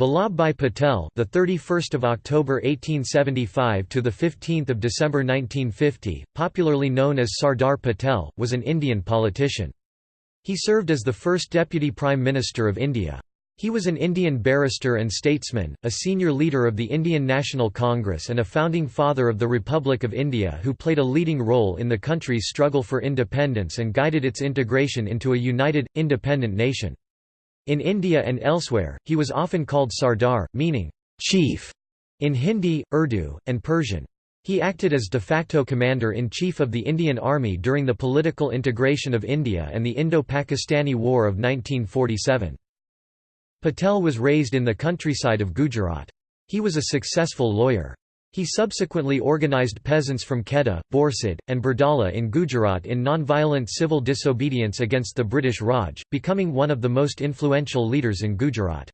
Vallabhbhai Patel, the 31st of October 1875 to the 15th of December 1950, popularly known as Sardar Patel, was an Indian politician. He served as the first deputy prime minister of India. He was an Indian barrister and statesman, a senior leader of the Indian National Congress and a founding father of the Republic of India who played a leading role in the country's struggle for independence and guided its integration into a united, independent nation. In India and elsewhere, he was often called Sardar, meaning, chief, in Hindi, Urdu, and Persian. He acted as de facto commander-in-chief of the Indian Army during the political integration of India and the Indo-Pakistani War of 1947. Patel was raised in the countryside of Gujarat. He was a successful lawyer. He subsequently organized peasants from Kheda, Borsad, and Bardoli in Gujarat in non-violent civil disobedience against the British Raj, becoming one of the most influential leaders in Gujarat.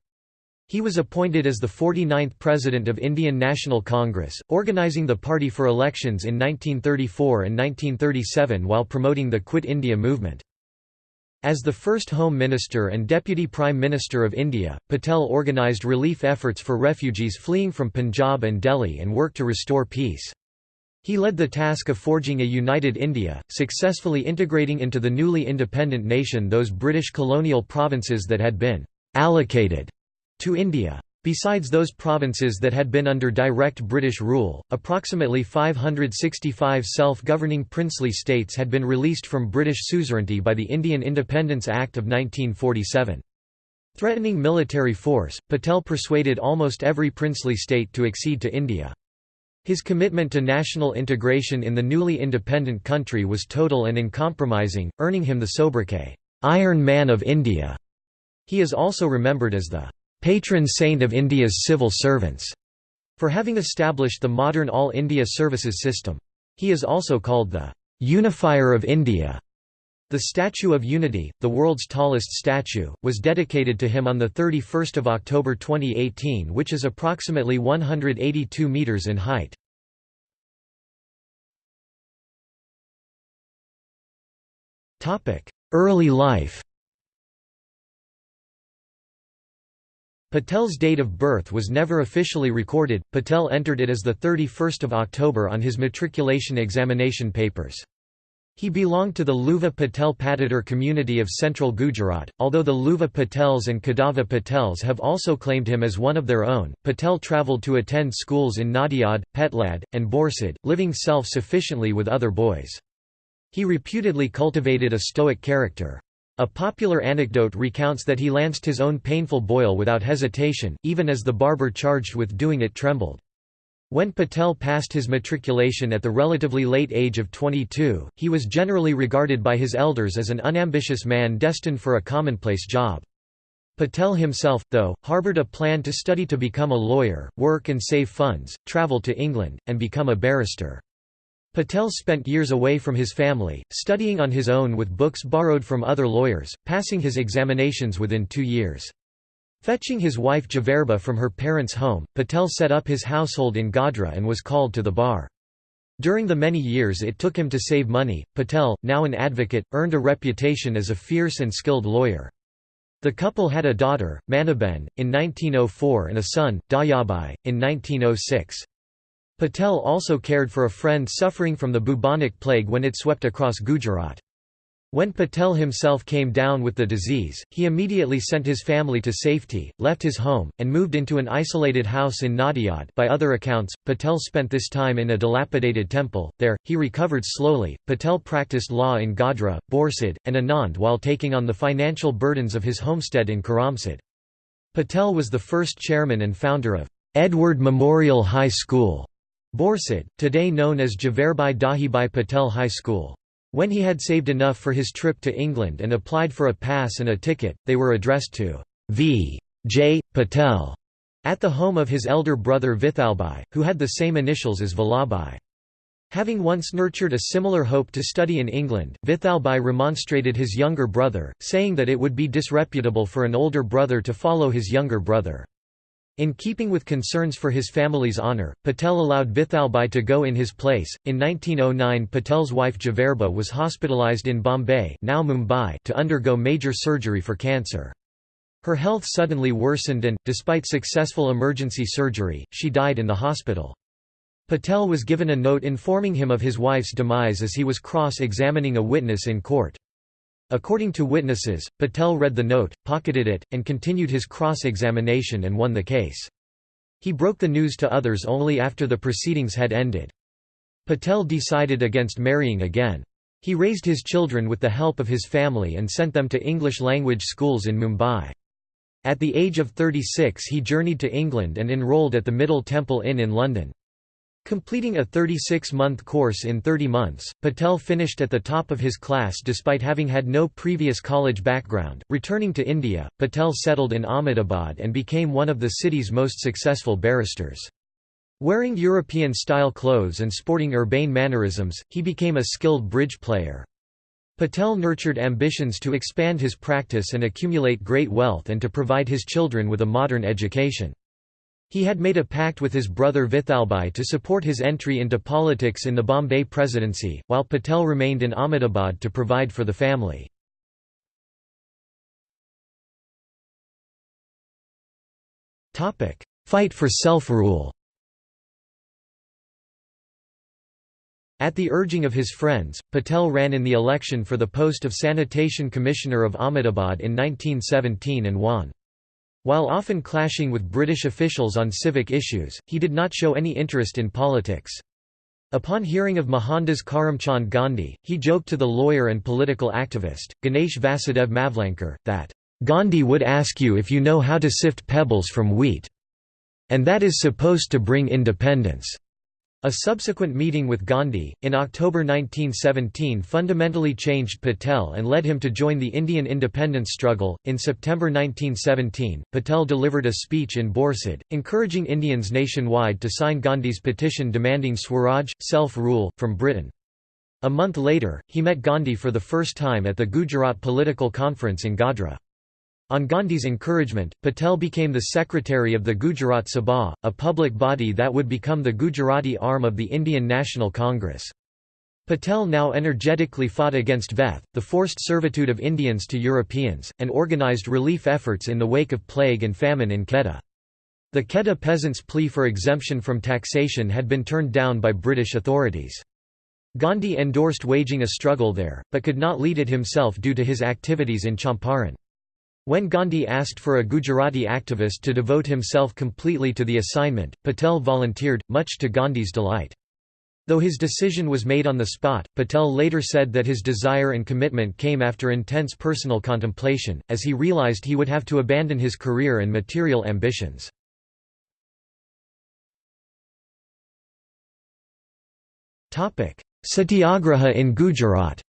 He was appointed as the 49th President of Indian National Congress, organizing the party for elections in 1934 and 1937 while promoting the Quit India movement. As the first Home Minister and Deputy Prime Minister of India, Patel organised relief efforts for refugees fleeing from Punjab and Delhi and worked to restore peace. He led the task of forging a united India, successfully integrating into the newly independent nation those British colonial provinces that had been «allocated» to India. Besides those provinces that had been under direct British rule, approximately 565 self-governing princely states had been released from British suzerainty by the Indian Independence Act of 1947. Threatening military force, Patel persuaded almost every princely state to accede to India. His commitment to national integration in the newly independent country was total and uncompromising, earning him the sobriquet, "'Iron Man of India'". He is also remembered as the patron saint of India's civil servants, for having established the modern All India Services system. He is also called the unifier of India. The Statue of Unity, the world's tallest statue, was dedicated to him on 31 October 2018 which is approximately 182 metres in height. Early life Patel's date of birth was never officially recorded, Patel entered it as the 31st of October on his matriculation examination papers. He belonged to the Leuva Patel Patidar community of central Gujarat, although the Leuva Patels and Kadava Patels have also claimed him as one of their own. Patel travelled to attend schools in Nadiad, Petlad, and Borsad, living self-sufficiently with other boys. He reputedly cultivated a stoic character. A popular anecdote recounts that he lanced his own painful boil without hesitation, even as the barber charged with doing it trembled. When Patel passed his matriculation at the relatively late age of 22, he was generally regarded by his elders as an unambitious man destined for a commonplace job. Patel himself, though, harbored a plan to study to become a lawyer, work and save funds, travel to England, and become a barrister. Patel spent years away from his family, studying on his own with books borrowed from other lawyers, passing his examinations within two years. Fetching his wife Javerba from her parents' home, Patel set up his household in Godhra and was called to the bar. During the many years it took him to save money, Patel, now an advocate, earned a reputation as a fierce and skilled lawyer. The couple had a daughter, Maniben, in 1904 and a son, Dahyabhai, in 1906. Patel also cared for a friend suffering from the bubonic plague when it swept across Gujarat. When Patel himself came down with the disease, he immediately sent his family to safety, left his home, and moved into an isolated house in Nadiad. By other accounts, Patel spent this time in a dilapidated temple. There, he recovered slowly. Patel practiced law in Godhra, Borsad, and Anand while taking on the financial burdens of his homestead in Karamsad. Patel was the first chairman and founder of Edward Memorial High School Borsad, today known as Javerbai Dahibai Patel High School. When he had saved enough for his trip to England and applied for a pass and a ticket, they were addressed to V. J. Patel at the home of his elder brother Vithalbhai, who had the same initials as Vallabhbhai. Having once nurtured a similar hope to study in England, Vithalbhai remonstrated his younger brother, saying that it would be disreputable for an older brother to follow his younger brother. In keeping with concerns for his family's honour, Patel allowed Vithalbhai to go in his place. In 1909, Patel's wife Javerba was hospitalized in Bombay, now Mumbai, to undergo major surgery for cancer. Her health suddenly worsened and, despite successful emergency surgery, she died in the hospital. Patel was given a note informing him of his wife's demise as he was cross-examining a witness in court. According to witnesses, Patel read the note, pocketed it, and continued his cross-examination and won the case. He broke the news to others only after the proceedings had ended. Patel decided against marrying again. He raised his children with the help of his family and sent them to English-language schools in Mumbai. At the age of 36 he journeyed to England and enrolled at the Middle Temple Inn in London. Completing a 36-month course in 30 months, Patel finished at the top of his class despite having had no previous college background. Returning to India, Patel settled in Ahmedabad and became one of the city's most successful barristers. Wearing European-style clothes and sporting urbane mannerisms, he became a skilled bridge player. Patel nurtured ambitions to expand his practice and accumulate great wealth and to provide his children with a modern education. He had made a pact with his brother Vithalbhai to support his entry into politics in the Bombay presidency, while Patel remained in Ahmedabad to provide for the family. Fight for self-rule At the urging of his friends, Patel ran in the election for the post of Sanitation Commissioner of Ahmedabad in 1917 and won. While often clashing with British officials on civic issues, he did not show any interest in politics. Upon hearing of Mohandas Karamchand Gandhi, he joked to the lawyer and political activist, Ganesh Vasudev Mavlankar, that, "...Gandhi would ask you if you know how to sift pebbles from wheat. And that is supposed to bring independence." A subsequent meeting with Gandhi, in October 1917, fundamentally changed Patel and led him to join the Indian independence struggle. In September 1917, Patel delivered a speech in Borsad, encouraging Indians nationwide to sign Gandhi's petition demanding Swaraj, self rule, from Britain. A month later, he met Gandhi for the first time at the Gujarat Political Conference in Godhra. On Gandhi's encouragement, Patel became the secretary of the Gujarat Sabha, a public body that would become the Gujarati arm of the Indian National Congress. Patel now energetically fought against Veth, the forced servitude of Indians to Europeans, and organized relief efforts in the wake of plague and famine in Kheda. The Kheda peasants' plea for exemption from taxation had been turned down by British authorities. Gandhi endorsed waging a struggle there, but could not lead it himself due to his activities in Champaran. When Gandhi asked for a Gujarati activist to devote himself completely to the assignment, Patel volunteered, much to Gandhi's delight. Though his decision was made on the spot, Patel later said that his desire and commitment came after intense personal contemplation, as he realized he would have to abandon his career and material ambitions. Satyagraha in Gujarat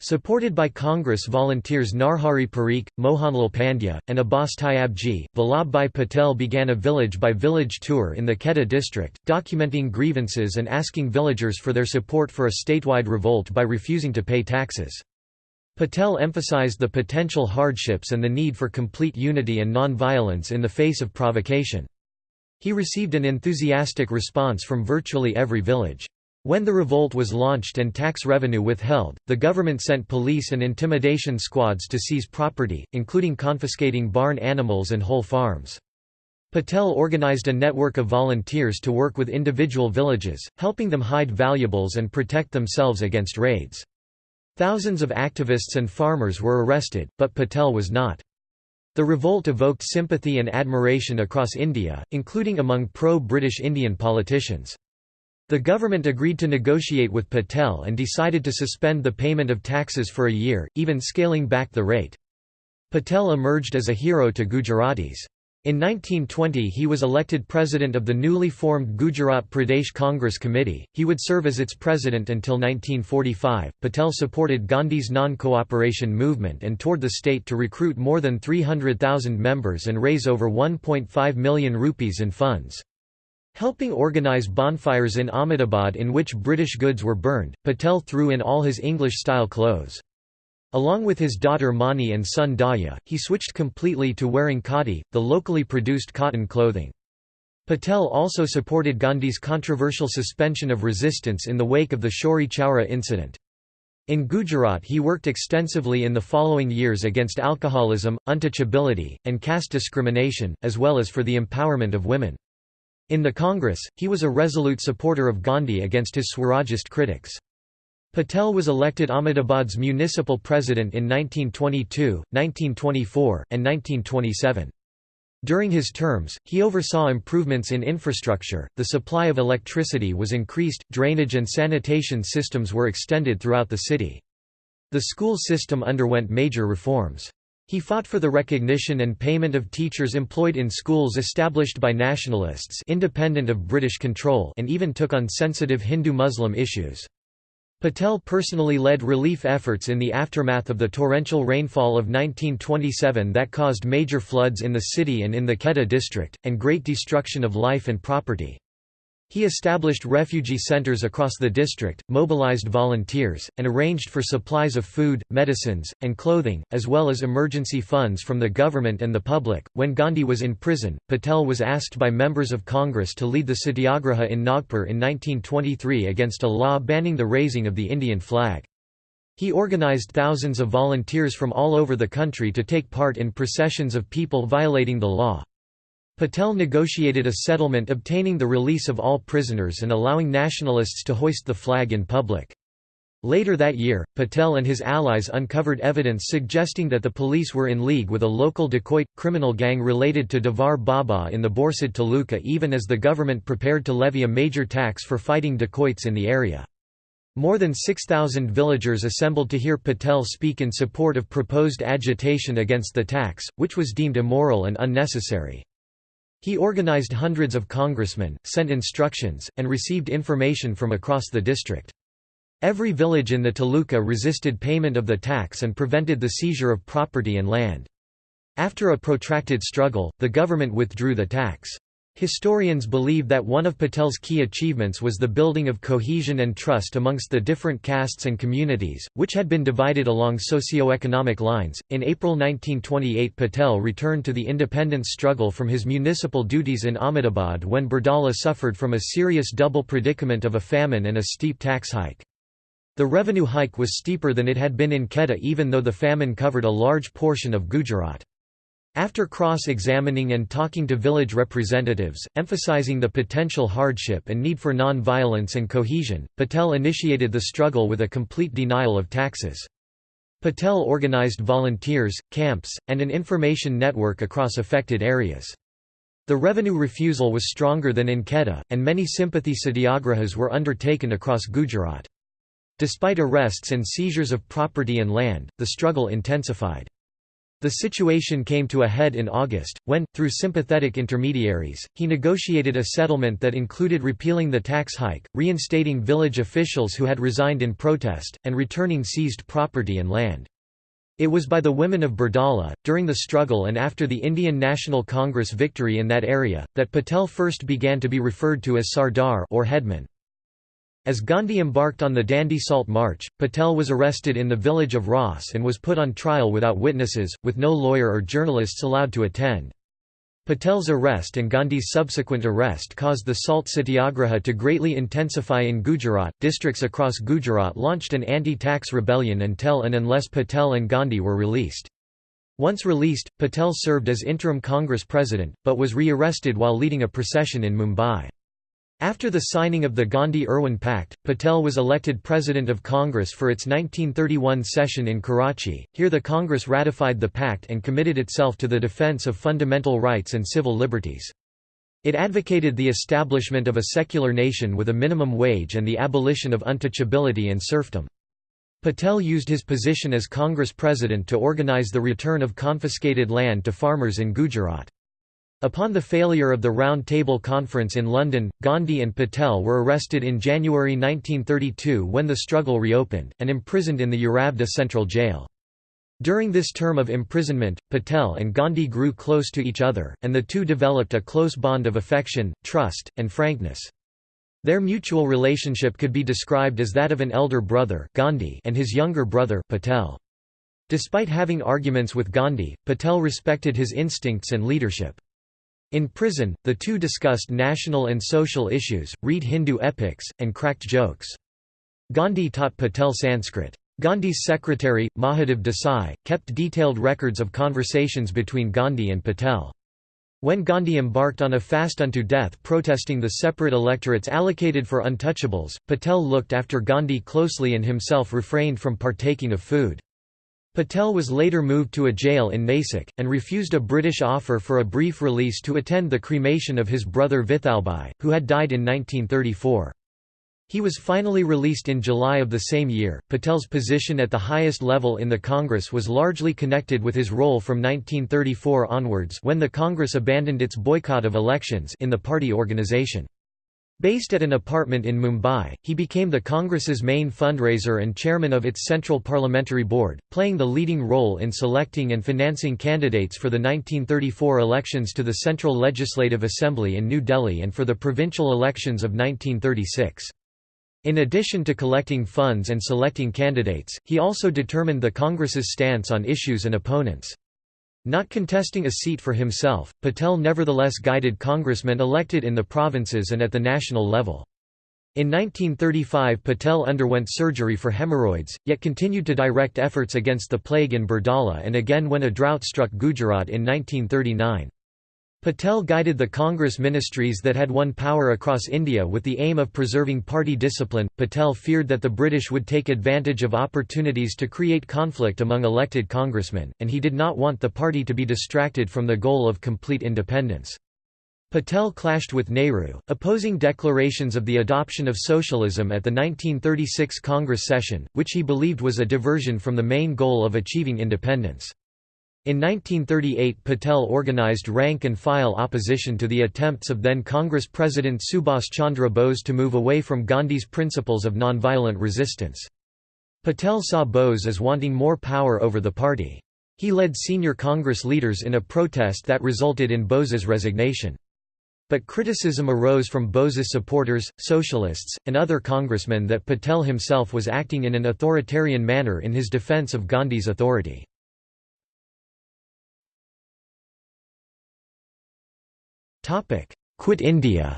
Supported by Congress volunteers Narhari Parikh, Mohanlal Pandya, and Abbas Tyabji, Vallabhbhai Patel began a village-by-village tour in the Kheda district, documenting grievances and asking villagers for their support for a statewide revolt by refusing to pay taxes. Patel emphasized the potential hardships and the need for complete unity and non-violence in the face of provocation. He received an enthusiastic response from virtually every village. When the revolt was launched and tax revenue withheld, the government sent police and intimidation squads to seize property, including confiscating barn animals and whole farms. Patel organized a network of volunteers to work with individual villages, helping them hide valuables and protect themselves against raids. Thousands of activists and farmers were arrested, but Patel was not. The revolt evoked sympathy and admiration across India, including among pro-British Indian politicians. The government agreed to negotiate with Patel and decided to suspend the payment of taxes for a year, even scaling back the rate. Patel emerged as a hero to Gujaratis. In 1920 he was elected president of the newly formed Gujarat Pradesh Congress Committee. He would serve as its president until 1945. Patel supported Gandhi's non-cooperation movement and toured the state to recruit more than 300,000 members and raise over 1.5 million rupees in funds. Helping organize bonfires in Ahmedabad in which British goods were burned, Patel threw in all his English-style clothes. Along with his daughter Mani and son Daya, he switched completely to wearing khadi, the locally produced cotton clothing. Patel also supported Gandhi's controversial suspension of resistance in the wake of the Chauri Chaura incident. In Gujarat he worked extensively in the following years against alcoholism, untouchability, and caste discrimination, as well as for the empowerment of women. In the Congress, he was a resolute supporter of Gandhi against his Swarajist critics. Patel was elected Ahmedabad's municipal president in 1922, 1924, and 1927. During his terms, he oversaw improvements in infrastructure, the supply of electricity was increased, drainage and sanitation systems were extended throughout the city. The school system underwent major reforms. He fought for the recognition and payment of teachers employed in schools established by nationalists independent of British control and even took on sensitive Hindu-Muslim issues. Patel personally led relief efforts in the aftermath of the torrential rainfall of 1927 that caused major floods in the city and in the Kheda district, and great destruction of life and property. He established refugee centers across the district, mobilized volunteers, and arranged for supplies of food, medicines, and clothing, as well as emergency funds from the government and the public. When Gandhi was in prison, Patel was asked by members of Congress to lead the Satyagraha in Nagpur in 1923 against a law banning the raising of the Indian flag. He organized thousands of volunteers from all over the country to take part in processions of people violating the law. Patel negotiated a settlement obtaining the release of all prisoners and allowing nationalists to hoist the flag in public. Later that year, Patel and his allies uncovered evidence suggesting that the police were in league with a local dacoit, criminal gang related to Devar Baba in the Borsad Taluka even as the government prepared to levy a major tax for fighting dacoits in the area. More than 6,000 villagers assembled to hear Patel speak in support of proposed agitation against the tax, which was deemed immoral and unnecessary. He organized hundreds of congressmen, sent instructions, and received information from across the district. Every village in the Taluka resisted payment of the tax and prevented the seizure of property and land. After a protracted struggle, the government withdrew the tax. Historians believe that one of Patel's key achievements was the building of cohesion and trust amongst the different castes and communities, which had been divided along socio-economic lines. In April 1928, Patel returned to the independence struggle from his municipal duties in Ahmedabad when Bardoli suffered from a serious double predicament of a famine and a steep tax hike. The revenue hike was steeper than it had been in Kheda even though the famine covered a large portion of Gujarat. After cross-examining and talking to village representatives, emphasizing the potential hardship and need for non-violence and cohesion, Patel initiated the struggle with a complete denial of taxes. Patel organized volunteers, camps, and an information network across affected areas. The revenue refusal was stronger than in Kheda, and many sympathy satyagrahas were undertaken across Gujarat. Despite arrests and seizures of property and land, the struggle intensified. The situation came to a head in August, when, through sympathetic intermediaries, he negotiated a settlement that included repealing the tax hike, reinstating village officials who had resigned in protest, and returning seized property and land. It was by the women of Bardoli, during the struggle and after the Indian National Congress victory in that area, that Patel first began to be referred to as Sardar or headman. As Gandhi embarked on the Dandi Salt March, Patel was arrested in the village of Ras and was put on trial without witnesses, with no lawyer or journalists allowed to attend. Patel's arrest and Gandhi's subsequent arrest caused the Salt Satyagraha to greatly intensify in Gujarat. Districts across Gujarat launched an anti tax rebellion until and unless Patel and Gandhi were released. Once released, Patel served as interim Congress president, but was re arrested while leading a procession in Mumbai. After the signing of the Gandhi-Irwin Pact, Patel was elected President of Congress for its 1931 session in Karachi. Here the Congress ratified the pact and committed itself to the defense of fundamental rights and civil liberties. It advocated the establishment of a secular nation with a minimum wage and the abolition of untouchability and serfdom. Patel used his position as Congress President to organize the return of confiscated land to farmers in Gujarat. Upon the failure of the Round Table Conference in London, Gandhi and Patel were arrested in January 1932 when the struggle reopened, and imprisoned in the Yeravda Central Jail. During this term of imprisonment, Patel and Gandhi grew close to each other, and the two developed a close bond of affection, trust, and frankness. Their mutual relationship could be described as that of an elder brother Gandhi and his younger brother Patel. Despite having arguments with Gandhi, Patel respected his instincts and leadership. In prison, the two discussed national and social issues, read Hindu epics, and cracked jokes. Gandhi taught Patel Sanskrit. Gandhi's secretary, Mahadev Desai, kept detailed records of conversations between Gandhi and Patel. When Gandhi embarked on a fast unto death protesting the separate electorates allocated for untouchables, Patel looked after Gandhi closely and himself refrained from partaking of food. Patel was later moved to a jail in Nasik, and refused a British offer for a brief release to attend the cremation of his brother Vithalbhai, who had died in 1934. He was finally released in July of the same year. Patel's position at the highest level in the Congress was largely connected with his role from 1934 onwards when the Congress abandoned its boycott of elections in the party organization. Based at an apartment in Mumbai, he became the Congress's main fundraiser and chairman of its Central Parliamentary Board, playing the leading role in selecting and financing candidates for the 1934 elections to the Central Legislative Assembly in New Delhi and for the provincial elections of 1936. In addition to collecting funds and selecting candidates, he also determined the Congress's stance on issues and opponents. Not contesting a seat for himself, Patel nevertheless guided congressmen elected in the provinces and at the national level. In 1935 Patel underwent surgery for hemorrhoids, yet continued to direct efforts against the plague in Bardoli and again when a drought struck Gujarat in 1939. Patel guided the Congress ministries that had won power across India with the aim of preserving party discipline. Patel feared that the British would take advantage of opportunities to create conflict among elected congressmen, and he did not want the party to be distracted from the goal of complete independence. Patel clashed with Nehru, opposing declarations of the adoption of socialism at the 1936 Congress session, which he believed was a diversion from the main goal of achieving independence. In 1938 Patel organized rank-and-file opposition to the attempts of then Congress President Subhas Chandra Bose to move away from Gandhi's principles of nonviolent resistance. Patel saw Bose as wanting more power over the party. He led senior Congress leaders in a protest that resulted in Bose's resignation. But criticism arose from Bose's supporters, socialists, and other congressmen that Patel himself was acting in an authoritarian manner in his defense of Gandhi's authority. Quit India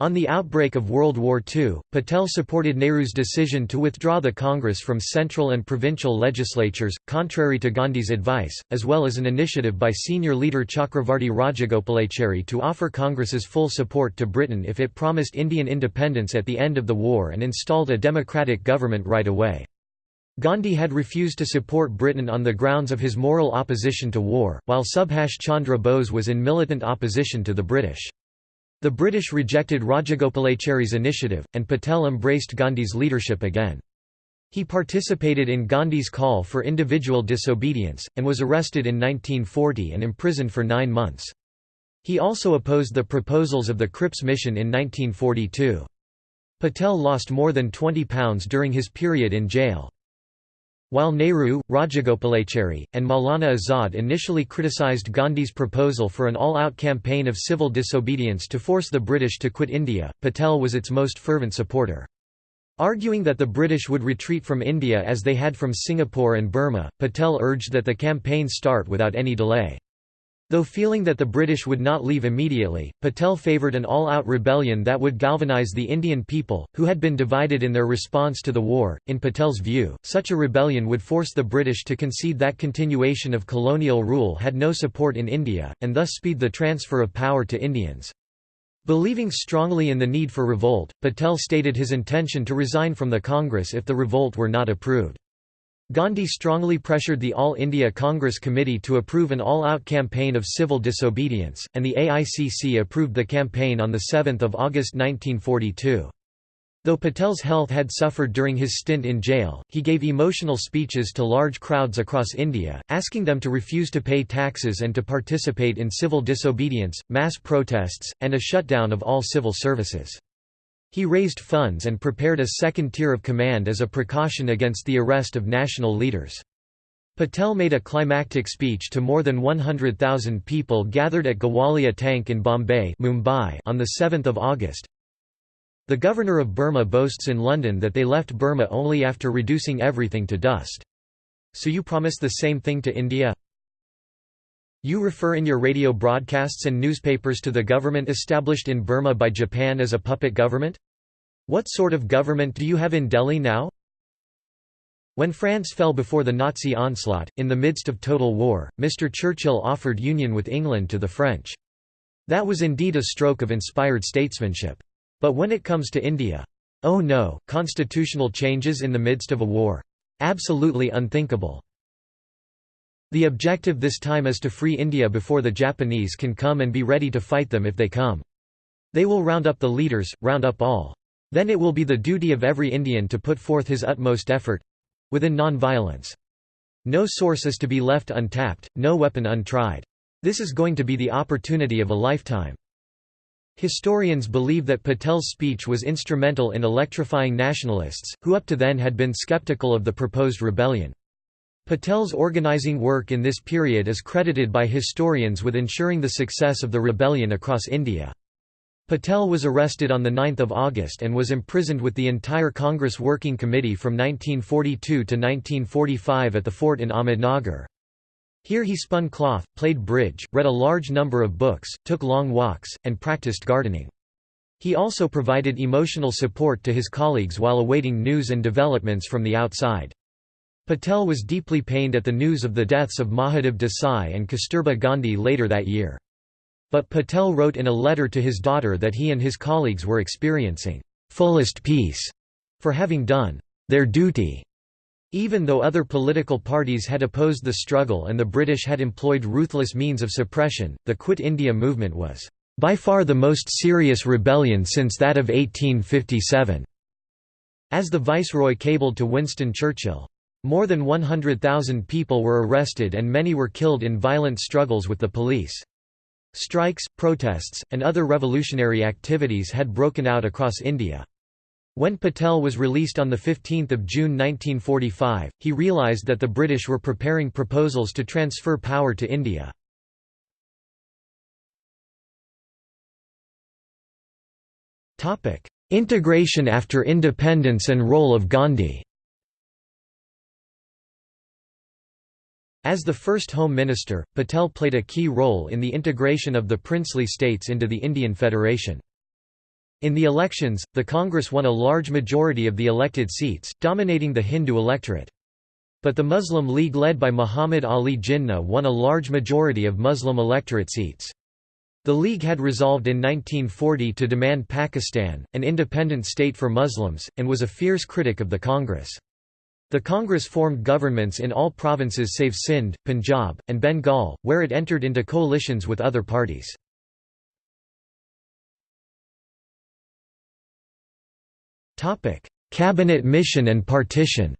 On the outbreak of World War II, Patel supported Nehru's decision to withdraw the Congress from central and provincial legislatures, contrary to Gandhi's advice, as well as an initiative by senior leader Chakravarti Rajagopalachari to offer Congress's full support to Britain if it promised Indian independence at the end of the war and installed a democratic government right away. Gandhi had refused to support Britain on the grounds of his moral opposition to war, while Subhash Chandra Bose was in militant opposition to the British. The British rejected Rajagopalachari's initiative, and Patel embraced Gandhi's leadership again. He participated in Gandhi's call for individual disobedience, and was arrested in 1940 and imprisoned for nine months. He also opposed the proposals of the Cripps Mission in 1942. Patel lost more than £20 during his period in jail. While Nehru, Rajagopalachari, and Maulana Azad initially criticized Gandhi's proposal for an all-out campaign of civil disobedience to force the British to quit India, Patel was its most fervent supporter. Arguing that the British would retreat from India as they had from Singapore and Burma, Patel urged that the campaign start without any delay. Though feeling that the British would not leave immediately, Patel favoured an all-out rebellion that would galvanise the Indian people, who had been divided in their response to the war. In Patel's view, such a rebellion would force the British to concede that continuation of colonial rule had no support in India, and thus speed the transfer of power to Indians. Believing strongly in the need for revolt, Patel stated his intention to resign from the Congress if the revolt were not approved. Gandhi strongly pressured the All India Congress Committee to approve an all-out campaign of civil disobedience, and the AICC approved the campaign on 7 August 1942. Though Patel's health had suffered during his stint in jail, he gave emotional speeches to large crowds across India, asking them to refuse to pay taxes and to participate in civil disobedience, mass protests, and a shutdown of all civil services. He raised funds and prepared a second tier of command as a precaution against the arrest of national leaders. Patel made a climactic speech to more than 100,000 people gathered at Gawalia Tank in Bombay Mumbai on 7 August. The governor of Burma boasts in London that they left Burma only after reducing everything to dust. So you promise the same thing to India? You refer in your radio broadcasts and newspapers to the government established in Burma by Japan as a puppet government? What sort of government do you have in Delhi now? When France fell before the Nazi onslaught, in the midst of total war, Mr. Churchill offered union with England to the French. That was indeed a stroke of inspired statesmanship. But when it comes to India, oh no, constitutional changes in the midst of a war. Absolutely unthinkable. The objective this time is to free India before the Japanese can come and be ready to fight them if they come. They will round up the leaders, round up all. Then it will be the duty of every Indian to put forth his utmost effort—within non-violence. No source is to be left untapped, no weapon untried. This is going to be the opportunity of a lifetime. Historians believe that Patel's speech was instrumental in electrifying nationalists, who up to then had been skeptical of the proposed rebellion. Patel's organizing work in this period is credited by historians with ensuring the success of the rebellion across India. Patel was arrested on 9 August and was imprisoned with the entire Congress Working Committee from 1942 to 1945 at the fort in Ahmednagar. Here he spun cloth, played bridge, read a large number of books, took long walks, and practiced gardening. He also provided emotional support to his colleagues while awaiting news and developments from the outside. Patel was deeply pained at the news of the deaths of Mahadev Desai and Kasturba Gandhi later that year. But Patel wrote in a letter to his daughter that he and his colleagues were experiencing fullest peace for having done their duty. Even though other political parties had opposed the struggle and the British had employed ruthless means of suppression, the Quit India movement was by far the most serious rebellion since that of 1857, as the Viceroy cabled to Winston Churchill. More than 100,000 people were arrested and many were killed in violent struggles with the police. Strikes, protests, and other revolutionary activities had broken out across India. When Patel was released on 15 June 1945, he realised that the British were preparing proposals to transfer power to India. Integration after independence and role of Gandhi As the first Home Minister, Patel played a key role in the integration of the princely states into the Indian Federation. In the elections, the Congress won a large majority of the elected seats, dominating the Hindu electorate. But the Muslim League led by Muhammad Ali Jinnah won a large majority of Muslim electorate seats. The League had resolved in 1940 to demand Pakistan, an independent state for Muslims, and was a fierce critic of the Congress. The Congress formed governments in all provinces save Sindh, Punjab, and Bengal, where it entered into coalitions with other parties. Cabinet mission and partition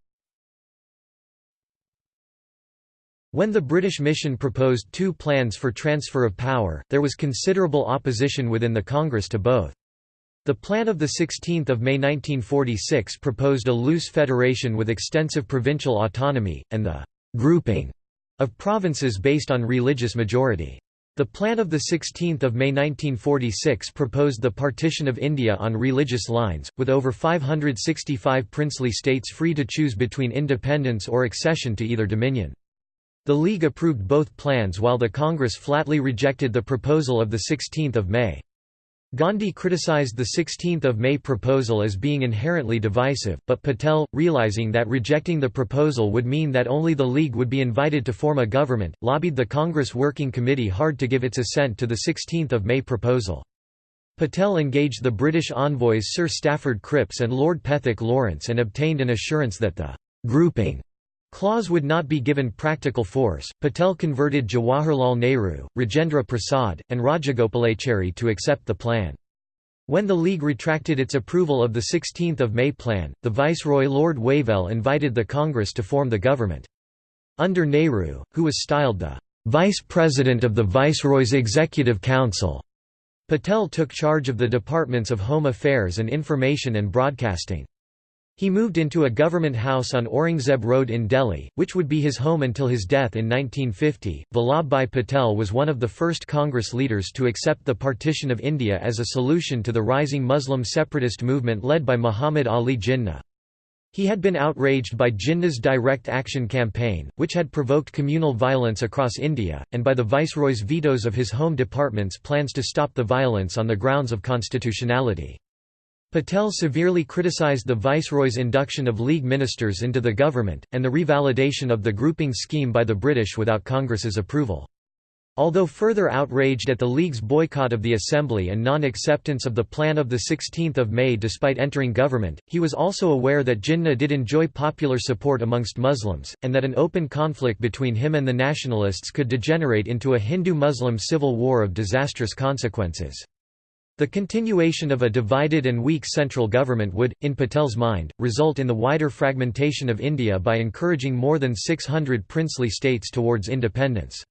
When the British mission proposed two plans for transfer of power, there was considerable opposition within the Congress to both. The plan of 16 May 1946 proposed a loose federation with extensive provincial autonomy, and the «grouping» of provinces based on religious majority. The plan of 16 May 1946 proposed the partition of India on religious lines, with over 565 princely states free to choose between independence or accession to either dominion. The League approved both plans while the Congress flatly rejected the proposal of 16 May. Gandhi criticized the 16 May proposal as being inherently divisive, but Patel, realizing that rejecting the proposal would mean that only the League would be invited to form a government, lobbied the Congress Working Committee hard to give its assent to the 16 May proposal. Patel engaged the British envoys Sir Stafford Cripps and Lord Pethick Lawrence and obtained an assurance that the «grouping» Clause would not be given practical force. Patel converted Jawaharlal Nehru, Rajendra Prasad, and Rajagopalachari to accept the plan. When the League retracted its approval of the 16 May plan, the Viceroy Lord Wavell invited the Congress to form the government. Under Nehru, who was styled the Vice President of the Viceroy's Executive Council, Patel took charge of the departments of Home Affairs and Information and Broadcasting. He moved into a government house on Aurangzeb Road in Delhi, which would be his home until his death in 1950. Vallabhbhai Patel was one of the first Congress leaders to accept the partition of India as a solution to the rising Muslim separatist movement led by Muhammad Ali Jinnah. He had been outraged by Jinnah's direct action campaign, which had provoked communal violence across India, and by the Viceroy's vetoes of his home department's plans to stop the violence on the grounds of constitutionality. Patel severely criticized the Viceroy's induction of League ministers into the government, and the revalidation of the grouping scheme by the British without Congress's approval. Although further outraged at the League's boycott of the Assembly and non-acceptance of the plan of 16 May despite entering government, he was also aware that Jinnah did enjoy popular support amongst Muslims, and that an open conflict between him and the nationalists could degenerate into a Hindu-Muslim civil war of disastrous consequences. The continuation of a divided and weak central government would, in Patel's mind, result in the wider fragmentation of India by encouraging more than 600 princely states towards independence.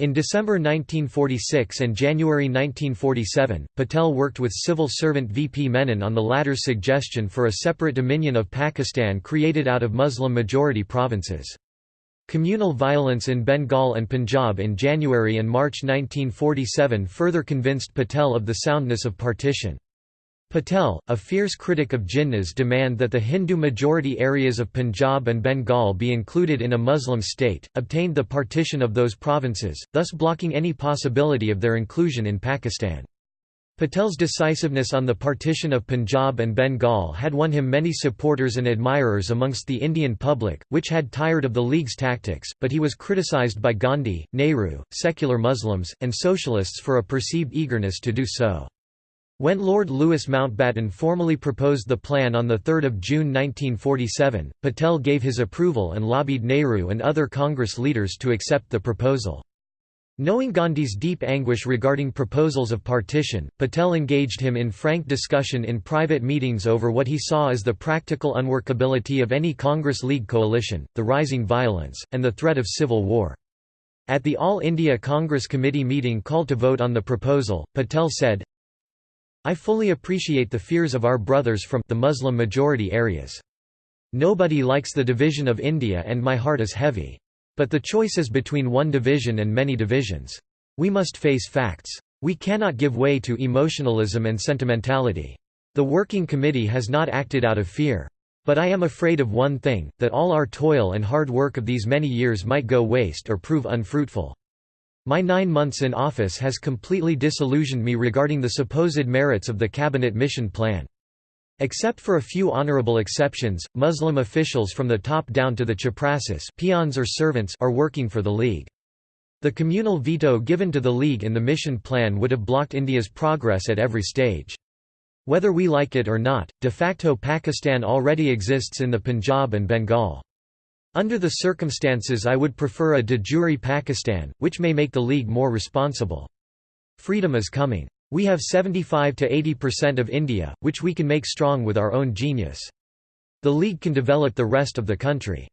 In December 1946 and January 1947, Patel worked with civil servant V. P. Menon on the latter's suggestion for a separate dominion of Pakistan created out of Muslim-majority provinces. Communal violence in Bengal and Punjab in January and March 1947 further convinced Patel of the soundness of partition. Patel, a fierce critic of Jinnah's demand that the Hindu-majority areas of Punjab and Bengal be included in a Muslim state, obtained the partition of those provinces, thus blocking any possibility of their inclusion in Pakistan. Patel's decisiveness on the partition of Punjab and Bengal had won him many supporters and admirers amongst the Indian public, which had tired of the League's tactics, but he was criticised by Gandhi, Nehru, secular Muslims, and socialists for a perceived eagerness to do so. When Lord Louis Mountbatten formally proposed the plan on 3 June 1947, Patel gave his approval and lobbied Nehru and other Congress leaders to accept the proposal. Knowing Gandhi's deep anguish regarding proposals of partition, Patel engaged him in frank discussion in private meetings over what he saw as the practical unworkability of any Congress-League coalition, the rising violence, and the threat of civil war. At the All India Congress Committee meeting called to vote on the proposal, Patel said, I fully appreciate the fears of our brothers from the Muslim-majority areas. Nobody likes the division of India and my heart is heavy. But the choice is between one division and many divisions. We must face facts. We cannot give way to emotionalism and sentimentality. The Working Committee has not acted out of fear. But I am afraid of one thing, that all our toil and hard work of these many years might go waste or prove unfruitful. My nine months in office has completely disillusioned me regarding the supposed merits of the Cabinet Mission Plan. Except for a few honorable exceptions, Muslim officials from the top down to the chaprasis peons or servants are working for the League. The communal veto given to the League in the mission plan would have blocked India's progress at every stage. Whether we like it or not, de facto Pakistan already exists in the Punjab and Bengal. Under the circumstances I would prefer a de jure Pakistan, which may make the League more responsible. Freedom is coming. We have 75 to 80% of India, which we can make strong with our own genius. The League can develop the rest of the country.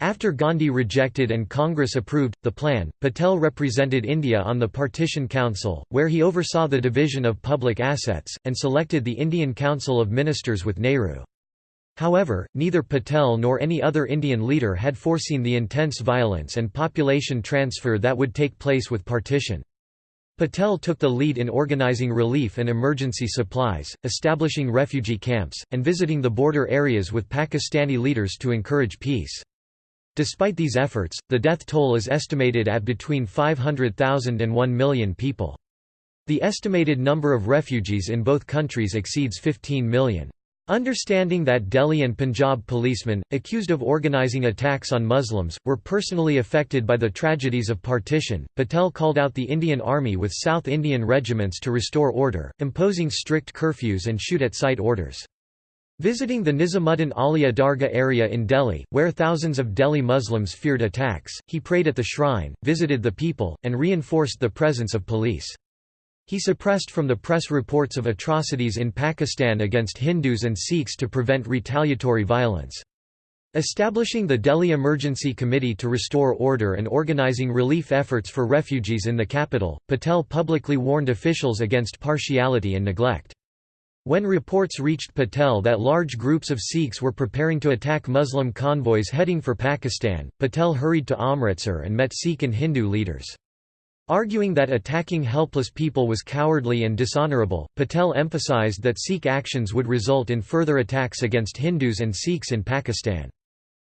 After Gandhi rejected and Congress approved, the plan, Patel represented India on the Partition Council, where he oversaw the division of public assets, and selected the Indian Council of Ministers with Nehru. However, neither Patel nor any other Indian leader had foreseen the intense violence and population transfer that would take place with partition. Patel took the lead in organizing relief and emergency supplies, establishing refugee camps, and visiting the border areas with Pakistani leaders to encourage peace. Despite these efforts, the death toll is estimated at between 500,000 and 1 million people. The estimated number of refugees in both countries exceeds 15 million. Understanding that Delhi and Punjab policemen, accused of organizing attacks on Muslims, were personally affected by the tragedies of partition, Patel called out the Indian Army with South Indian regiments to restore order, imposing strict curfews and shoot-at-sight orders. Visiting the Nizamuddin Aulia Dargah area in Delhi, where thousands of Delhi Muslims feared attacks, he prayed at the shrine, visited the people, and reinforced the presence of police. He suppressed from the press reports of atrocities in Pakistan against Hindus and Sikhs to prevent retaliatory violence. Establishing the Delhi Emergency Committee to restore order and organizing relief efforts for refugees in the capital, Patel publicly warned officials against partiality and neglect. When reports reached Patel that large groups of Sikhs were preparing to attack Muslim convoys heading for Pakistan, Patel hurried to Amritsar and met Sikh and Hindu leaders. Arguing that attacking helpless people was cowardly and dishonorable, Patel emphasized that Sikh actions would result in further attacks against Hindus and Sikhs in Pakistan.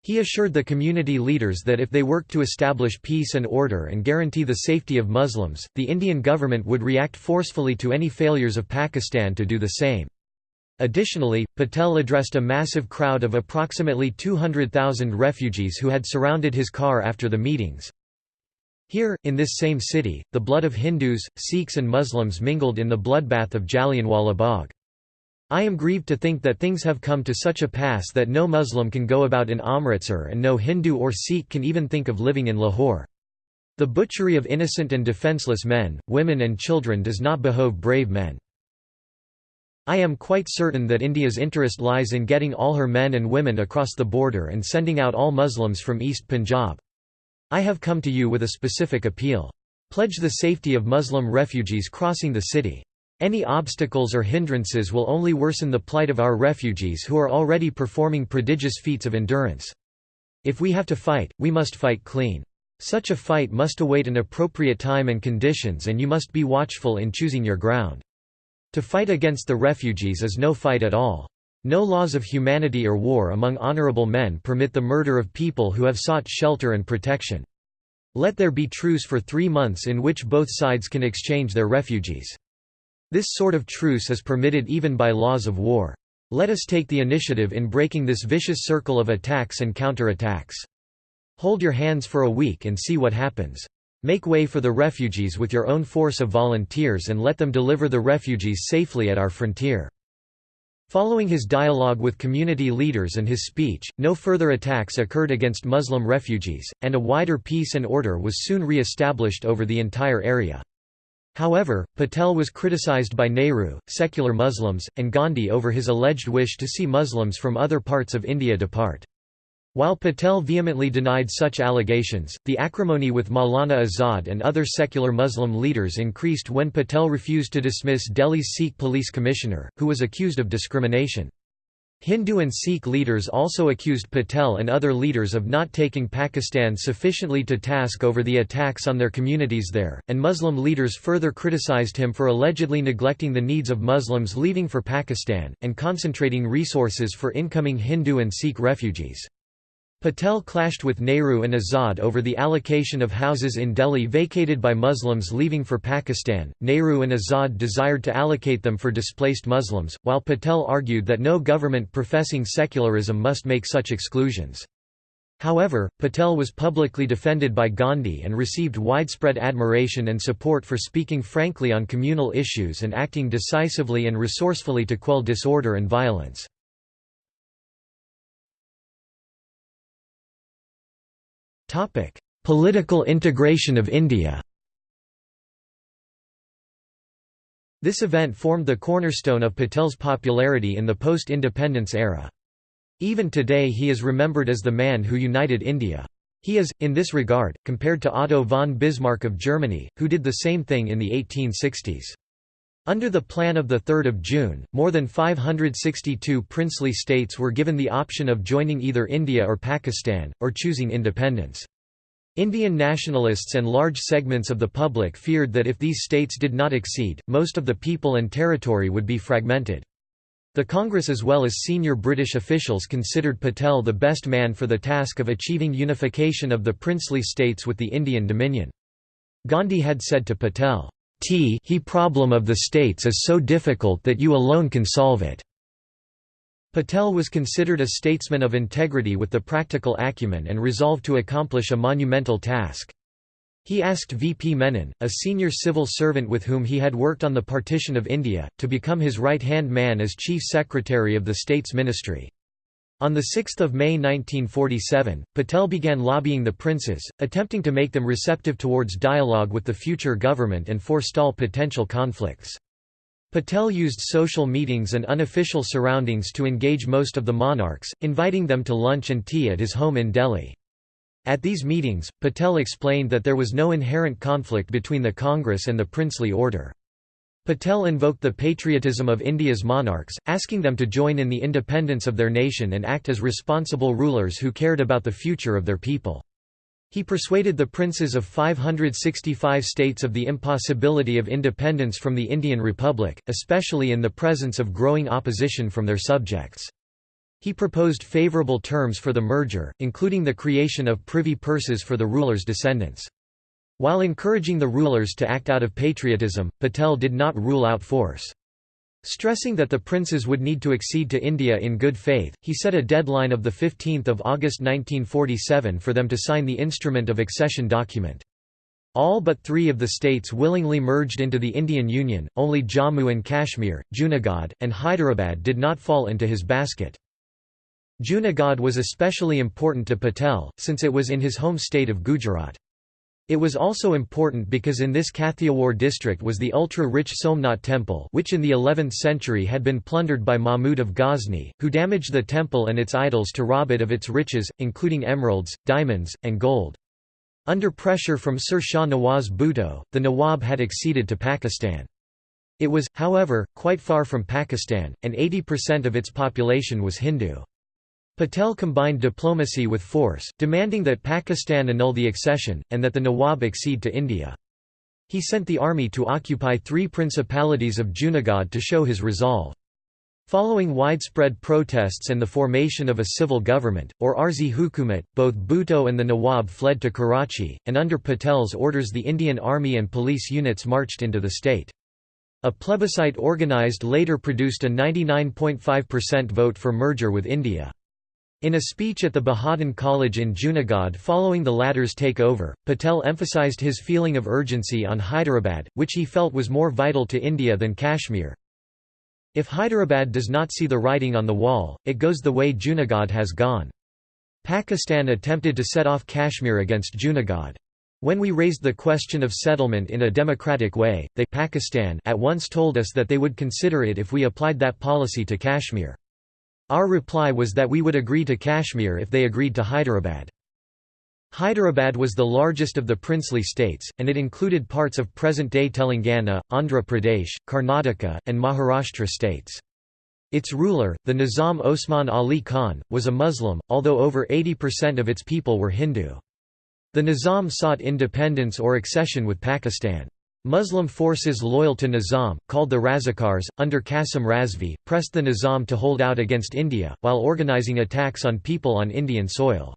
He assured the community leaders that if they worked to establish peace and order and guarantee the safety of Muslims, the Indian government would react forcefully to any failures of Pakistan to do the same. Additionally, Patel addressed a massive crowd of approximately 200,000 refugees who had surrounded his car after the meetings. Here, in this same city, the blood of Hindus, Sikhs and Muslims mingled in the bloodbath of Jallianwala Bagh. I am grieved to think that things have come to such a pass that no Muslim can go about in Amritsar and no Hindu or Sikh can even think of living in Lahore. The butchery of innocent and defenceless men, women and children does not behove brave men. I am quite certain that India's interest lies in getting all her men and women across the border and sending out all Muslims from East Punjab. I have come to you with a specific appeal. Pledge the safety of Muslim refugees crossing the city. Any obstacles or hindrances will only worsen the plight of our refugees who are already performing prodigious feats of endurance. If we have to fight, we must fight clean. Such a fight must await an appropriate time and conditions and you must be watchful in choosing your ground. To fight against the refugees is no fight at all. No laws of humanity or war among honorable men permit the murder of people who have sought shelter and protection. Let there be truce for three months in which both sides can exchange their refugees. This sort of truce is permitted even by laws of war. Let us take the initiative in breaking this vicious circle of attacks and counterattacks. Hold your hands for a week and see what happens. Make way for the refugees with your own force of volunteers and let them deliver the refugees safely at our frontier. Following his dialogue with community leaders and his speech, no further attacks occurred against Muslim refugees, and a wider peace and order was soon re-established over the entire area. However, Patel was criticized by Nehru, secular Muslims, and Gandhi over his alleged wish to see Muslims from other parts of India depart. While Patel vehemently denied such allegations, the acrimony with Maulana Azad and other secular Muslim leaders increased when Patel refused to dismiss Delhi's Sikh police commissioner, who was accused of discrimination. Hindu and Sikh leaders also accused Patel and other leaders of not taking Pakistan sufficiently to task over the attacks on their communities there, and Muslim leaders further criticized him for allegedly neglecting the needs of Muslims leaving for Pakistan, and concentrating resources for incoming Hindu and Sikh refugees. Patel clashed with Nehru and Azad over the allocation of houses in Delhi vacated by Muslims leaving for Pakistan. Nehru and Azad desired to allocate them for displaced Muslims, while Patel argued that no government professing secularism must make such exclusions. However, Patel was publicly defended by Gandhi and received widespread admiration and support for speaking frankly on communal issues and acting decisively and resourcefully to quell disorder and violence. Political integration of India This event formed the cornerstone of Patel's popularity in the post-independence era. Even today he is remembered as the man who united India. He is, in this regard, compared to Otto von Bismarck of Germany, who did the same thing in the 1860s. Under the Plan of 3 June, more than 562 princely states were given the option of joining either India or Pakistan, or choosing independence. Indian nationalists and large segments of the public feared that if these states did not accede, most of the people and territory would be fragmented. The Congress as well as senior British officials considered Patel the best man for the task of achieving unification of the princely states with the Indian Dominion. Gandhi had said to Patel, T he problem of the states is so difficult that you alone can solve it." Patel was considered a statesman of integrity with the practical acumen and resolved to accomplish a monumental task. He asked V. P. Menon, a senior civil servant with whom he had worked on the partition of India, to become his right-hand man as chief secretary of the state's ministry. On 6 May 1947, Patel began lobbying the princes, attempting to make them receptive towards dialogue with the future government and forestall potential conflicts. Patel used social meetings and unofficial surroundings to engage most of the monarchs, inviting them to lunch and tea at his home in Delhi. At these meetings, Patel explained that there was no inherent conflict between the Congress and the princely order. Patel invoked the patriotism of India's monarchs, asking them to join in the independence of their nation and act as responsible rulers who cared about the future of their people. He persuaded the princes of 565 states of the impossibility of independence from the Indian Republic, especially in the presence of growing opposition from their subjects. He proposed favourable terms for the merger, including the creation of privy purses for the rulers' descendants. While encouraging the rulers to act out of patriotism, Patel did not rule out force. Stressing that the princes would need to accede to India in good faith, he set a deadline of 15 August 1947 for them to sign the instrument of accession document. All but three of the states willingly merged into the Indian Union, only Jammu and Kashmir, Junagadh, and Hyderabad did not fall into his basket. Junagadh was especially important to Patel, since it was in his home state of Gujarat. It was also important because in this Kathiawar district was the ultra-rich Somnath temple which in the 11th century had been plundered by Mahmud of Ghazni, who damaged the temple and its idols to rob it of its riches, including emeralds, diamonds, and gold. Under pressure from Sir Shah Nawaz Bhutto, the Nawab had acceded to Pakistan. It was, however, quite far from Pakistan, and 80% of its population was Hindu. Patel combined diplomacy with force, demanding that Pakistan annul the accession, and that the Nawab accede to India. He sent the army to occupy three principalities of Junagadh to show his resolve. Following widespread protests and the formation of a civil government, or Arzi Hukumat, both Bhutto and the Nawab fled to Karachi, and under Patel's orders the Indian army and police units marched into the state. A plebiscite organised later produced a 99.5% vote for merger with India. In a speech at the Bahauddin College in Junagadh following the latter's takeover, Patel emphasized his feeling of urgency on Hyderabad, which he felt was more vital to India than Kashmir. If Hyderabad does not see the writing on the wall, it goes the way Junagadh has gone. Pakistan attempted to set off Kashmir against Junagadh. When we raised the question of settlement in a democratic way, they Pakistan at once told us that they would consider it if we applied that policy to Kashmir. Our reply was that we would agree to Kashmir if they agreed to Hyderabad. Hyderabad was the largest of the princely states, and it included parts of present-day Telangana, Andhra Pradesh, Karnataka, and Maharashtra states. Its ruler, the Nizam Osman Ali Khan, was a Muslim, although over 80% of its people were Hindu. The Nizam sought independence or accession with Pakistan. Muslim forces loyal to Nizam, called the Razakars, under Qasim Razvi, pressed the Nizam to hold out against India, while organizing attacks on people on Indian soil.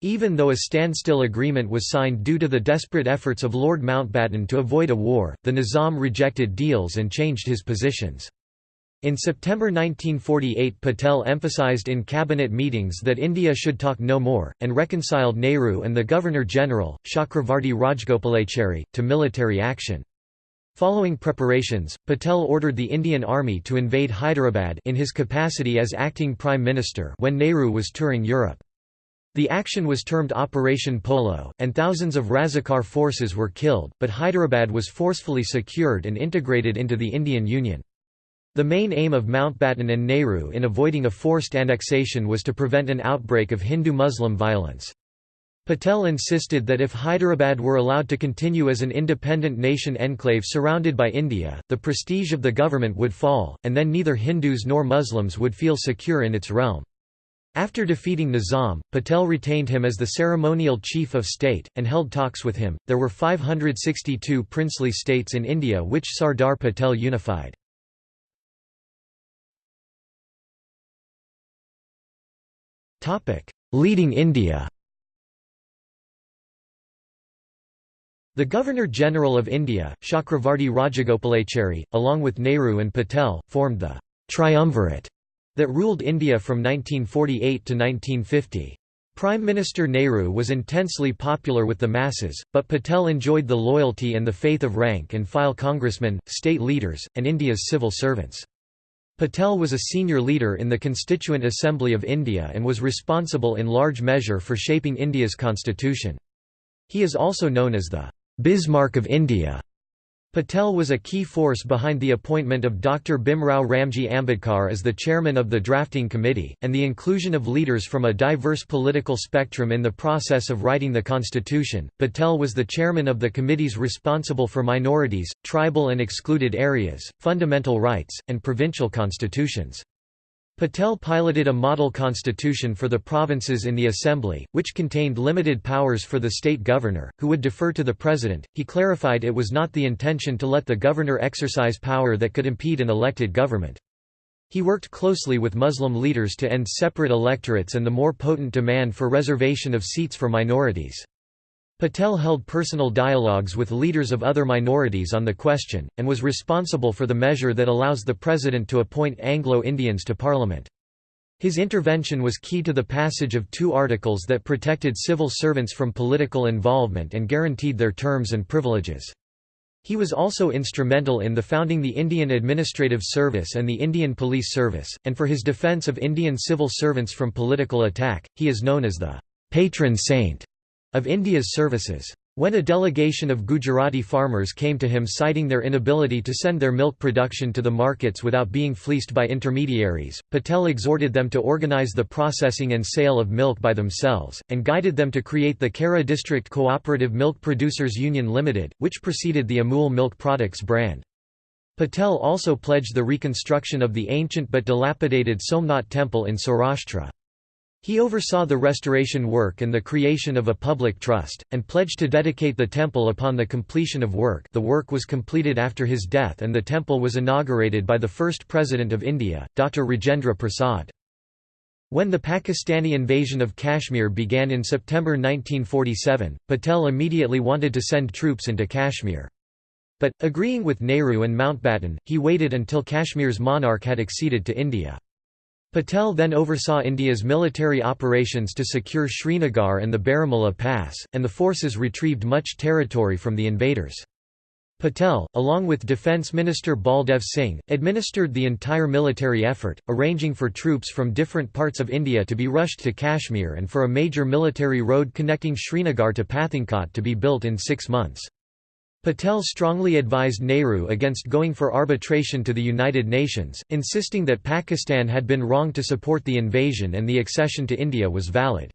Even though a standstill agreement was signed due to the desperate efforts of Lord Mountbatten to avoid a war, the Nizam rejected deals and changed his positions. In September 1948 Patel emphasized in cabinet meetings that India should talk no more, and reconciled Nehru and the Governor-General, Chakravarti Rajagopalachari, to military action. Following preparations, Patel ordered the Indian Army to invade Hyderabad in his capacity as acting Prime Minister when Nehru was touring Europe. The action was termed Operation Polo, and thousands of Razakar forces were killed, but Hyderabad was forcefully secured and integrated into the Indian Union. The main aim of Mountbatten and Nehru in avoiding a forced annexation was to prevent an outbreak of Hindu-Muslim violence. Patel insisted that if Hyderabad were allowed to continue as an independent nation enclave surrounded by India, the prestige of the government would fall, and then neither Hindus nor Muslims would feel secure in its realm. After defeating Nizam, Patel retained him as the ceremonial chief of state, and held talks with him. There were 562 princely states in India which Sardar Patel unified. Leading India The Governor-General of India, Chakravarti Rajagopalachari, along with Nehru and Patel, formed the «triumvirate» that ruled India from 1948 to 1950. Prime Minister Nehru was intensely popular with the masses, but Patel enjoyed the loyalty and the faith of rank-and-file congressmen, state leaders, and India's civil servants. Patel was a senior leader in the Constituent Assembly of India and was responsible in large measure for shaping India's constitution. He is also known as the Bismarck of India. Patel was a key force behind the appointment of Dr. Bhimrao Ramji Ambedkar as the chairman of the drafting committee, and the inclusion of leaders from a diverse political spectrum in the process of writing the constitution. Patel was the chairman of the committees responsible for minorities, tribal and excluded areas, fundamental rights, and provincial constitutions. Patel piloted a model constitution for the provinces in the assembly, which contained limited powers for the state governor, who would defer to the president. He clarified it was not the intention to let the governor exercise power that could impede an elected government. He worked closely with Muslim leaders to end separate electorates and the more potent demand for reservation of seats for minorities. Patel held personal dialogues with leaders of other minorities on the question, and was responsible for the measure that allows the president to appoint Anglo-Indians to parliament. His intervention was key to the passage of two articles that protected civil servants from political involvement and guaranteed their terms and privileges. He was also instrumental in the founding the Indian Administrative Service and the Indian Police Service, and for his defence of Indian civil servants from political attack, he is known as the «patron saint» of India's services. When a delegation of Gujarati farmers came to him citing their inability to send their milk production to the markets without being fleeced by intermediaries, Patel exhorted them to organize the processing and sale of milk by themselves, and guided them to create the Kaira District Cooperative Milk Producers Union Limited, which preceded the Amul Milk Products brand. Patel also pledged the reconstruction of the ancient but dilapidated Somnath temple in Saurashtra. He oversaw the restoration work and the creation of a public trust, and pledged to dedicate the temple upon the completion of work the work was completed after his death and the temple was inaugurated by the first President of India, Dr. Rajendra Prasad. When the Pakistani invasion of Kashmir began in September 1947, Patel immediately wanted to send troops into Kashmir. But, agreeing with Nehru and Mountbatten, he waited until Kashmir's monarch had acceded to India. Patel then oversaw India's military operations to secure Srinagar and the Baramulla Pass, and the forces retrieved much territory from the invaders. Patel, along with Defence Minister Baldev Singh, administered the entire military effort, arranging for troops from different parts of India to be rushed to Kashmir and for a major military road connecting Srinagar to Pathankot to be built in six months. Patel strongly advised Nehru against going for arbitration to the United Nations, insisting that Pakistan had been wrong to support the invasion and the accession to India was valid.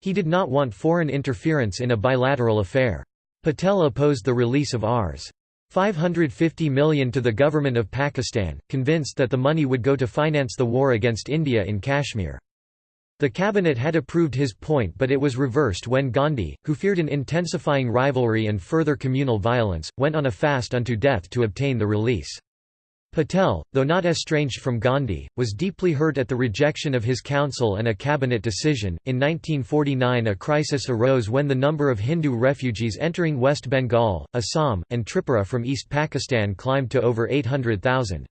He did not want foreign interference in a bilateral affair. Patel opposed the release of Rs. 550 million to the government of Pakistan, convinced that the money would go to finance the war against India in Kashmir. The cabinet had approved his point but it was reversed when Gandhi, who feared an intensifying rivalry and further communal violence, went on a fast unto death to obtain the release. Patel, though not estranged from Gandhi, was deeply hurt at the rejection of his council and a cabinet decision. In 1949, a crisis arose when the number of Hindu refugees entering West Bengal, Assam, and Tripura from East Pakistan climbed to over 800,000.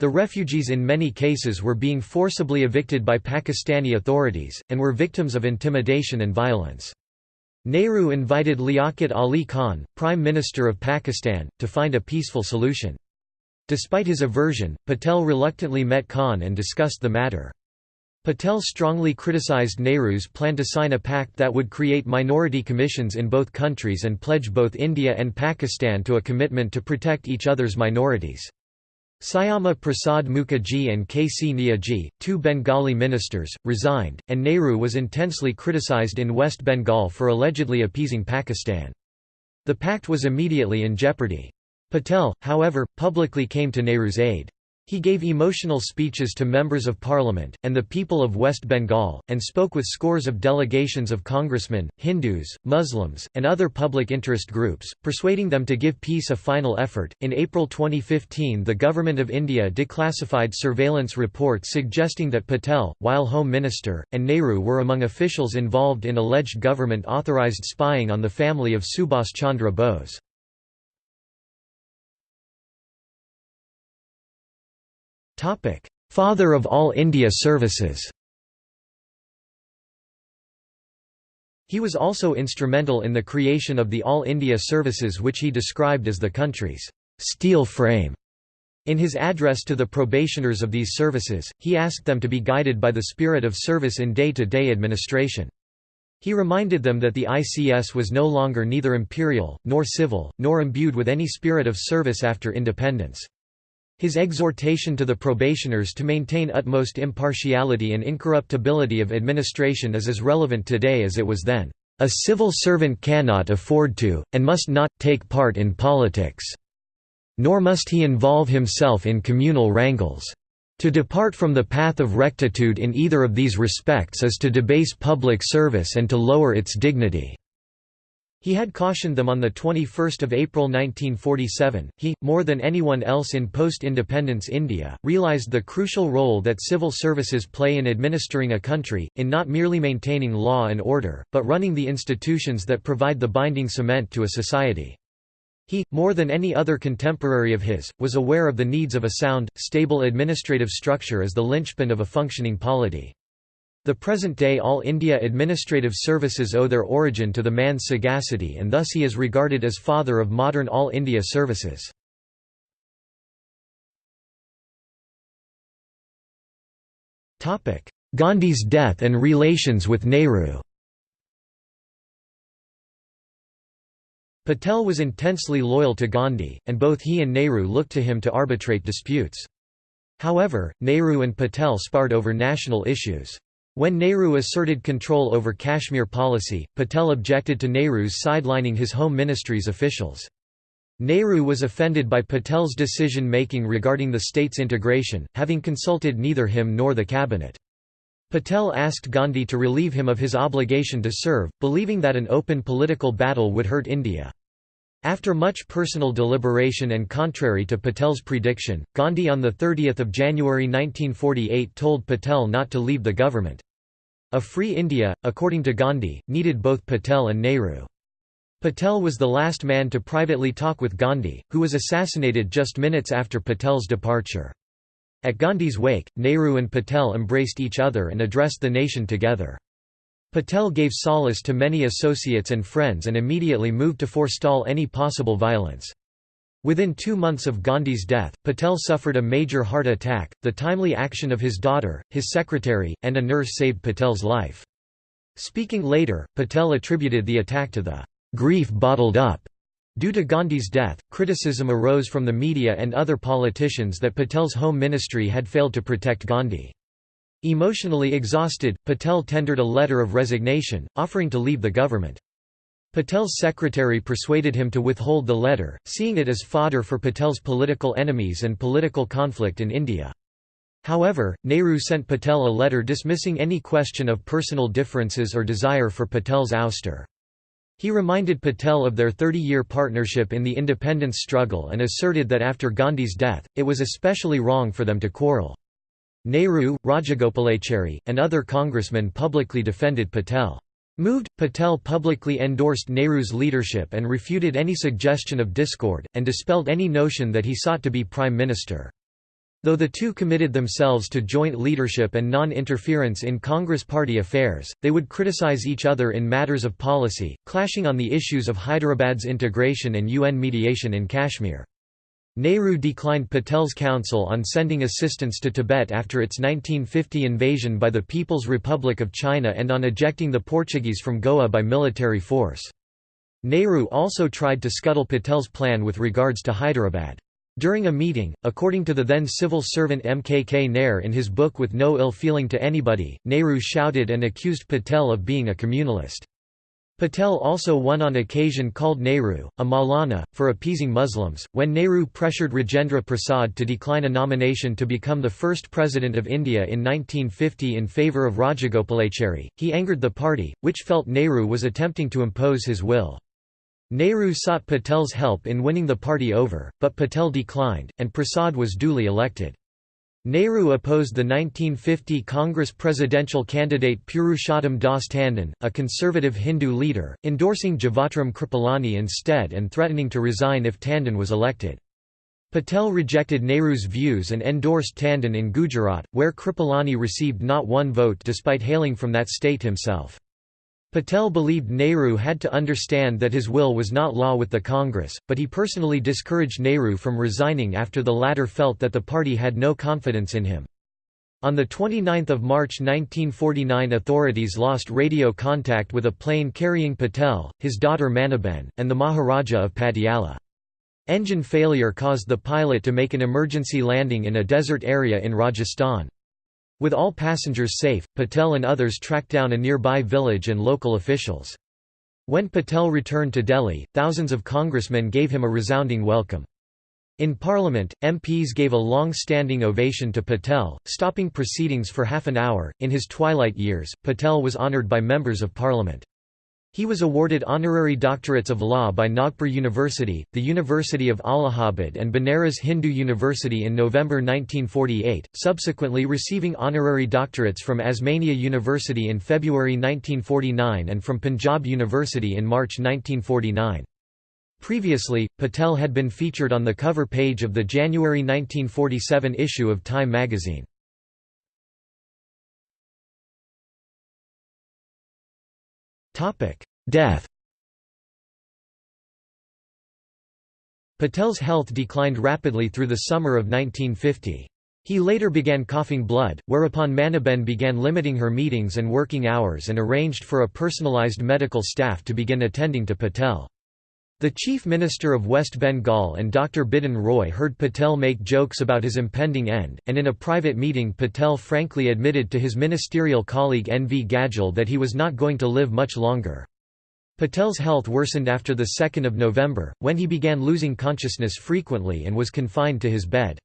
The refugees in many cases were being forcibly evicted by Pakistani authorities, and were victims of intimidation and violence. Nehru invited Liaquat Ali Khan, Prime Minister of Pakistan, to find a peaceful solution. Despite his aversion, Patel reluctantly met Khan and discussed the matter. Patel strongly criticized Nehru's plan to sign a pact that would create minority commissions in both countries and pledge both India and Pakistan to a commitment to protect each other's minorities. Syama Prasad Mukherjee and K. C. Neogy, two Bengali ministers, resigned, and Nehru was intensely criticized in West Bengal for allegedly appeasing Pakistan. The pact was immediately in jeopardy. Patel, however, publicly came to Nehru's aid. He gave emotional speeches to members of parliament, and the people of West Bengal, and spoke with scores of delegations of congressmen, Hindus, Muslims, and other public interest groups, persuading them to give peace a final effort. In April 2015, the Government of India declassified surveillance reports suggesting that Patel, while Home Minister, and Nehru were among officials involved in alleged government authorised spying on the family of Subhas Chandra Bose. Father of all India services He was also instrumental in the creation of the All India services which he described as the country's steel frame. In his address to the probationers of these services, he asked them to be guided by the spirit of service in day-to-day -day administration. He reminded them that the ICS was no longer neither imperial, nor civil, nor imbued with any spirit of service after independence. His exhortation to the probationers to maintain utmost impartiality and incorruptibility of administration is as relevant today as it was then. A civil servant cannot afford to, and must not, take part in politics. Nor must he involve himself in communal wrangles. To depart from the path of rectitude in either of these respects is to debase public service and to lower its dignity. He had cautioned them on 21 April 1947. He, more than anyone else in post-independence India, realised the crucial role that civil services play in administering a country, in not merely maintaining law and order, but running the institutions that provide the binding cement to a society. He, more than any other contemporary of his, was aware of the needs of a sound, stable administrative structure as the linchpin of a functioning polity. The present-day All India administrative services owe their origin to the man's sagacity and thus he is regarded as father of modern All India services. Gandhi's death and relations with Nehru Patel was intensely loyal to Gandhi, and both he and Nehru looked to him to arbitrate disputes. However, Nehru and Patel sparred over national issues. When Nehru asserted control over Kashmir policy, Patel objected to Nehru's sidelining his home ministry's officials. Nehru was offended by Patel's decision-making regarding the state's integration, having consulted neither him nor the cabinet. Patel asked Gandhi to relieve him of his obligation to serve, believing that an open political battle would hurt India. After much personal deliberation and contrary to Patel's prediction, Gandhi on 30 January 1948 told Patel not to leave the government. A free India, according to Gandhi, needed both Patel and Nehru. Patel was the last man to privately talk with Gandhi, who was assassinated just minutes after Patel's departure. At Gandhi's wake, Nehru and Patel embraced each other and addressed the nation together. Patel gave solace to many associates and friends and immediately moved to forestall any possible violence. Within two months of Gandhi's death, Patel suffered a major heart attack. The timely action of his daughter, his secretary, and a nurse saved Patel's life. Speaking later, Patel attributed the attack to the grief bottled up. Due to Gandhi's death, criticism arose from the media and other politicians that Patel's home ministry had failed to protect Gandhi. Emotionally exhausted, Patel tendered a letter of resignation, offering to leave the government. Patel's secretary persuaded him to withhold the letter, seeing it as fodder for Patel's political enemies and political conflict in India. However, Nehru sent Patel a letter dismissing any question of personal differences or desire for Patel's ouster. He reminded Patel of their 30-year partnership in the independence struggle and asserted that after Gandhi's death, it was especially wrong for them to quarrel. Nehru, Rajagopalachari, and other congressmen publicly defended Patel. Moved, Patel publicly endorsed Nehru's leadership and refuted any suggestion of discord, and dispelled any notion that he sought to be prime minister. Though the two committed themselves to joint leadership and non-interference in Congress party affairs, they would criticize each other in matters of policy, clashing on the issues of Hyderabad's integration and UN mediation in Kashmir. Nehru declined Patel's counsel on sending assistance to Tibet after its 1950 invasion by the People's Republic of China and on ejecting the Portuguese from Goa by military force. Nehru also tried to scuttle Patel's plan with regards to Hyderabad. During a meeting, according to the then civil servant M. K. K. Nair in his book With No Ill Feeling to Anybody, Nehru shouted and accused Patel of being a communalist. Patel also won on occasion called Nehru, a Maulana, for appeasing Muslims. When Nehru pressured Rajendra Prasad to decline a nomination to become the first president of India in 1950 in favour of Rajagopalachari, he angered the party, which felt Nehru was attempting to impose his will. Nehru sought Patel's help in winning the party over, but Patel declined, and Prasad was duly elected. Nehru opposed the 1950 Congress presidential candidate Purushottam Das Tandon, a conservative Hindu leader, endorsing Jivatram Kripalani instead and threatening to resign if Tandon was elected. Patel rejected Nehru's views and endorsed Tandon in Gujarat, where Kripalani received not one vote despite hailing from that state himself. Patel believed Nehru had to understand that his will was not law with the Congress, but he personally discouraged Nehru from resigning after the latter felt that the party had no confidence in him. On 29 March 1949 authorities lost radio contact with a plane carrying Patel, his daughter Maniben, and the Maharaja of Patiala. Engine failure caused the pilot to make an emergency landing in a desert area in Rajasthan. With all passengers safe, Patel and others tracked down a nearby village and local officials. When Patel returned to Delhi, thousands of congressmen gave him a resounding welcome. In Parliament, MPs gave a long-standing ovation to Patel, stopping proceedings for half an hour. In his twilight years, Patel was honoured by members of Parliament. He was awarded honorary doctorates of law by Nagpur University, the University of Allahabad and Banaras Hindu University in November 1948, subsequently receiving honorary doctorates from Osmania University in February 1949 and from Punjab University in March 1949. Previously, Patel had been featured on the cover page of the January 1947 issue of Time magazine. Death Patel's health declined rapidly through the summer of 1950. He later began coughing blood, whereupon Maniben began limiting her meetings and working hours and arranged for a personalized medical staff to begin attending to Patel. The Chief Minister of West Bengal and Dr. Bidhan Roy heard Patel make jokes about his impending end, and in a private meeting Patel frankly admitted to his ministerial colleague N. V. Gadgil that he was not going to live much longer. Patel's health worsened after 2 November, when he began losing consciousness frequently and was confined to his bed.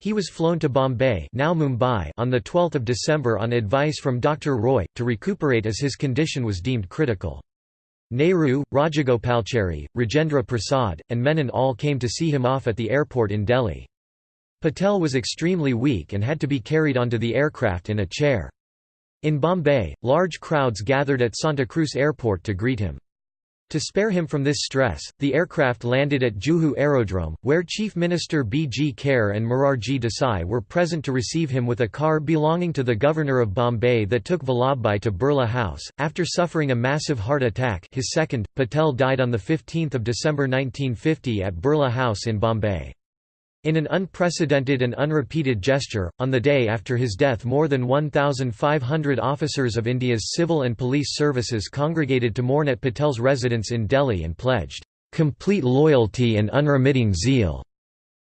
He was flown to Bombay now Mumbai on 12 December on advice from Dr. Roy, to recuperate as his condition was deemed critical. Nehru, Rajagopalachari, Rajendra Prasad, and Menon all came to see him off at the airport in Delhi. Patel was extremely weak and had to be carried onto the aircraft in a chair. In Bombay, large crowds gathered at Santa Cruz Airport to greet him. To spare him from this stress, the aircraft landed at Juhu Aerodrome, where Chief Minister B. G. Kher and Morarji Desai were present to receive him with a car belonging to the governor of Bombay that took Vallabhbhai to Birla House. After suffering a massive heart attack his second, Patel died on 15 December 1950 at Birla House in Bombay. In an unprecedented and unrepeated gesture, on the day after his death more than 1,500 officers of India's civil and police services congregated to mourn at Patel's residence in Delhi and pledged, "...complete loyalty and unremitting zeal,"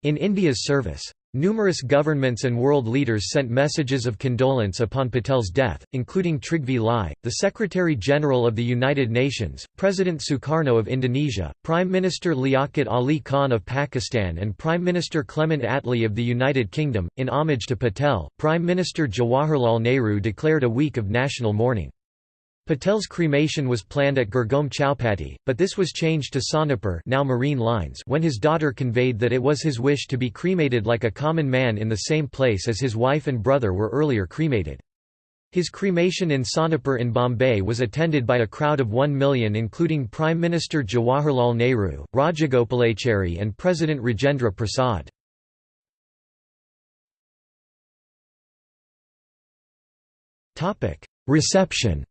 in India's service. Numerous governments and world leaders sent messages of condolence upon Patel's death, including Trygve Lie, the Secretary-General of the United Nations, President Sukarno of Indonesia, Prime Minister Liaquat Ali Khan of Pakistan and Prime Minister Clement Attlee of the United Kingdom. In homage to Patel, Prime Minister Jawaharlal Nehru declared a week of national mourning. Patel's cremation was planned at Girgaon Chowpatty, but this was changed to Sonepur now Marine Lines when his daughter conveyed that it was his wish to be cremated like a common man in the same place as his wife and brother were earlier cremated. His cremation in Sonepur in Bombay was attended by a crowd of 1 million including Prime Minister Jawaharlal Nehru, Rajagopalachari and President Rajendra Prasad. Reception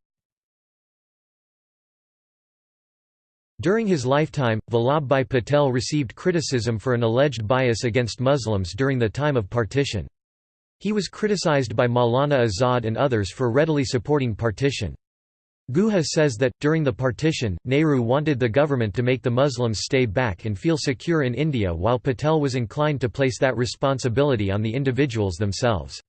During his lifetime, Vallabhbhai Patel received criticism for an alleged bias against Muslims during the time of partition. He was criticized by Maulana Azad and others for readily supporting partition. Guha says that, during the partition, Nehru wanted the government to make the Muslims stay back and feel secure in India while Patel was inclined to place that responsibility on the individuals themselves.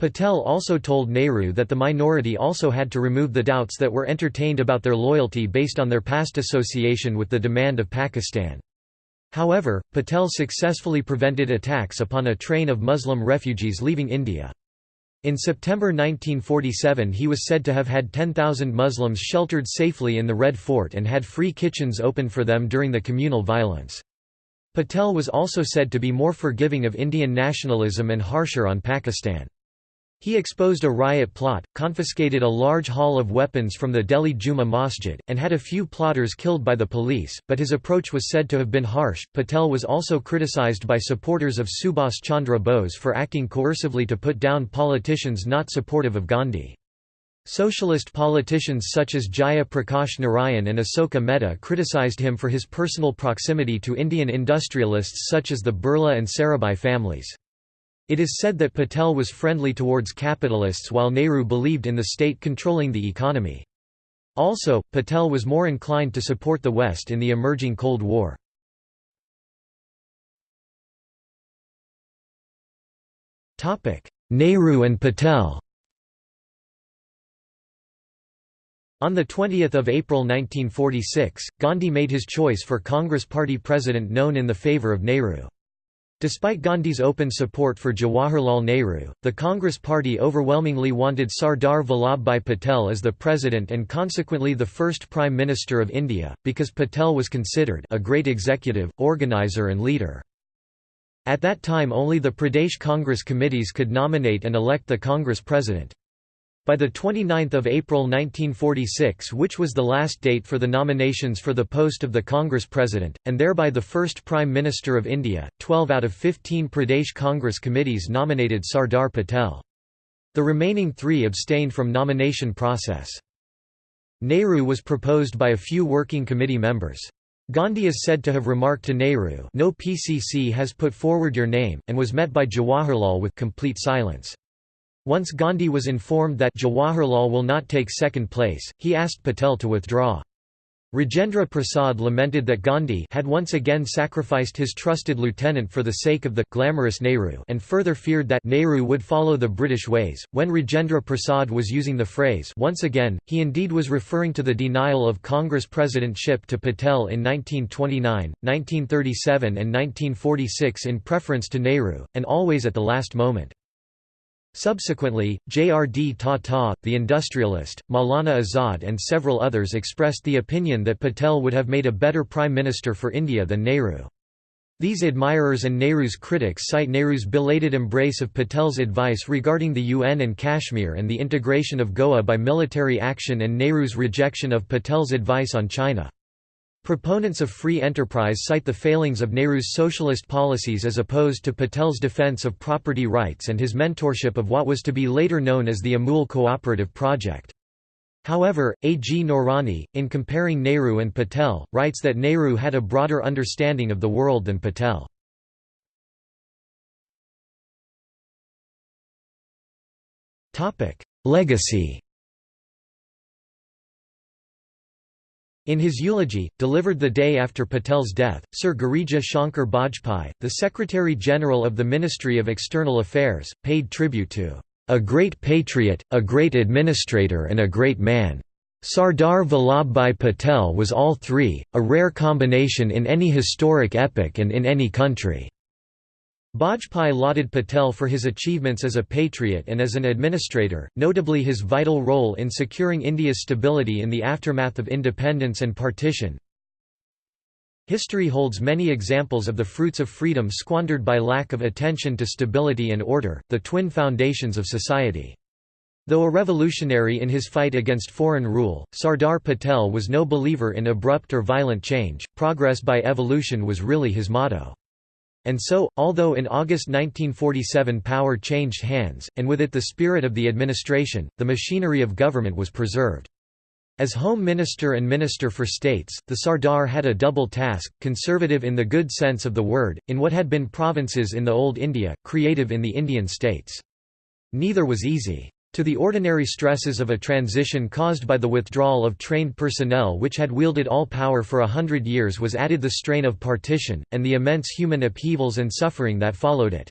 Patel also told Nehru that the minority also had to remove the doubts that were entertained about their loyalty based on their past association with the demand of Pakistan. However, Patel successfully prevented attacks upon a train of Muslim refugees leaving India. In September 1947 he was said to have had 10,000 Muslims sheltered safely in the Red Fort and had free kitchens opened for them during the communal violence. Patel was also said to be more forgiving of Indian nationalism and harsher on Pakistan. He exposed a riot plot, confiscated a large haul of weapons from the Delhi Juma Masjid, and had a few plotters killed by the police, but his approach was said to have been harsh. Patel was also criticized by supporters of Subhas Chandra Bose for acting coercively to put down politicians not supportive of Gandhi. Socialist politicians such as Jaya Prakash Narayan and Asoka Mehta criticized him for his personal proximity to Indian industrialists such as the Birla and Sarabhai families. It is said that Patel was friendly towards capitalists while Nehru believed in the state controlling the economy. Also, Patel was more inclined to support the West in the emerging Cold War. Nehru and Patel On 20 April 1946, Gandhi made his choice for Congress party president known in the favour of Nehru. Despite Gandhi's open support for Jawaharlal Nehru, the Congress Party overwhelmingly wanted Sardar Vallabhbhai Patel as the president and consequently the first Prime Minister of India, because Patel was considered a great executive, organizer and leader. At that time only the Pradesh Congress committees could nominate and elect the Congress president. By 29 April 1946 which was the last date for the nominations for the post of the Congress President, and thereby the first Prime Minister of India, 12 out of 15 Pradesh Congress committees nominated Sardar Patel. The remaining three abstained from nomination process. Nehru was proposed by a few working committee members. Gandhi is said to have remarked to Nehru no PCC has put forward your name, and was met by Jawaharlal with complete silence. Once Gandhi was informed that Jawaharlal will not take second place, he asked Patel to withdraw. Rajendra Prasad lamented that Gandhi had once again sacrificed his trusted lieutenant for the sake of the glamorous Nehru and further feared that Nehru would follow the British ways. When Rajendra Prasad was using the phrase once again, he indeed was referring to the denial of Congress presidentship to Patel in 1929, 1937 and 1946 in preference to Nehru, and always at the last moment. Subsequently, J.R.D. Tata, the industrialist, Maulana Azad and several others expressed the opinion that Patel would have made a better prime minister for India than Nehru. These admirers and Nehru's critics cite Nehru's belated embrace of Patel's advice regarding the UN and Kashmir and the integration of Goa by military action and Nehru's rejection of Patel's advice on China. Proponents of free enterprise cite the failings of Nehru's socialist policies as opposed to Patel's defense of property rights and his mentorship of what was to be later known as the Amul Cooperative Project. However, A. G. Noorani, in comparing Nehru and Patel, writes that Nehru had a broader understanding of the world than Patel. Legacy In his eulogy, delivered the day after Patel's death, Sir Girija Shankar Bajpai, the Secretary-General of the Ministry of External Affairs, paid tribute to a great patriot, a great administrator and a great man. Sardar Vallabhbhai Patel was all three, a rare combination in any historic epoch and in any country. Bajpai lauded Patel for his achievements as a patriot and as an administrator, notably his vital role in securing India's stability in the aftermath of independence and partition. History holds many examples of the fruits of freedom squandered by lack of attention to stability and order, the twin foundations of society. Though a revolutionary in his fight against foreign rule, Sardar Patel was no believer in abrupt or violent change, progress by evolution was really his motto. And so, although in August 1947 power changed hands, and with it the spirit of the administration, the machinery of government was preserved. As Home Minister and Minister for States, the Sardar had a double task, conservative in the good sense of the word, in what had been provinces in the Old India, creative in the Indian states. Neither was easy. To the ordinary stresses of a transition caused by the withdrawal of trained personnel which had wielded all power for a hundred years was added the strain of partition, and the immense human upheavals and suffering that followed it.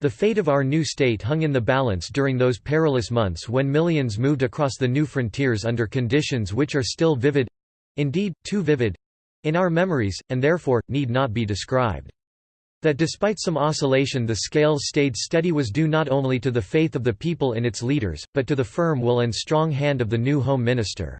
The fate of our new state hung in the balance during those perilous months when millions moved across the new frontiers under conditions which are still vivid—indeed, too vivid—in our memories, and therefore, need not be described. That despite some oscillation the scales stayed steady was due not only to the faith of the people in its leaders, but to the firm will and strong hand of the new Home Minister.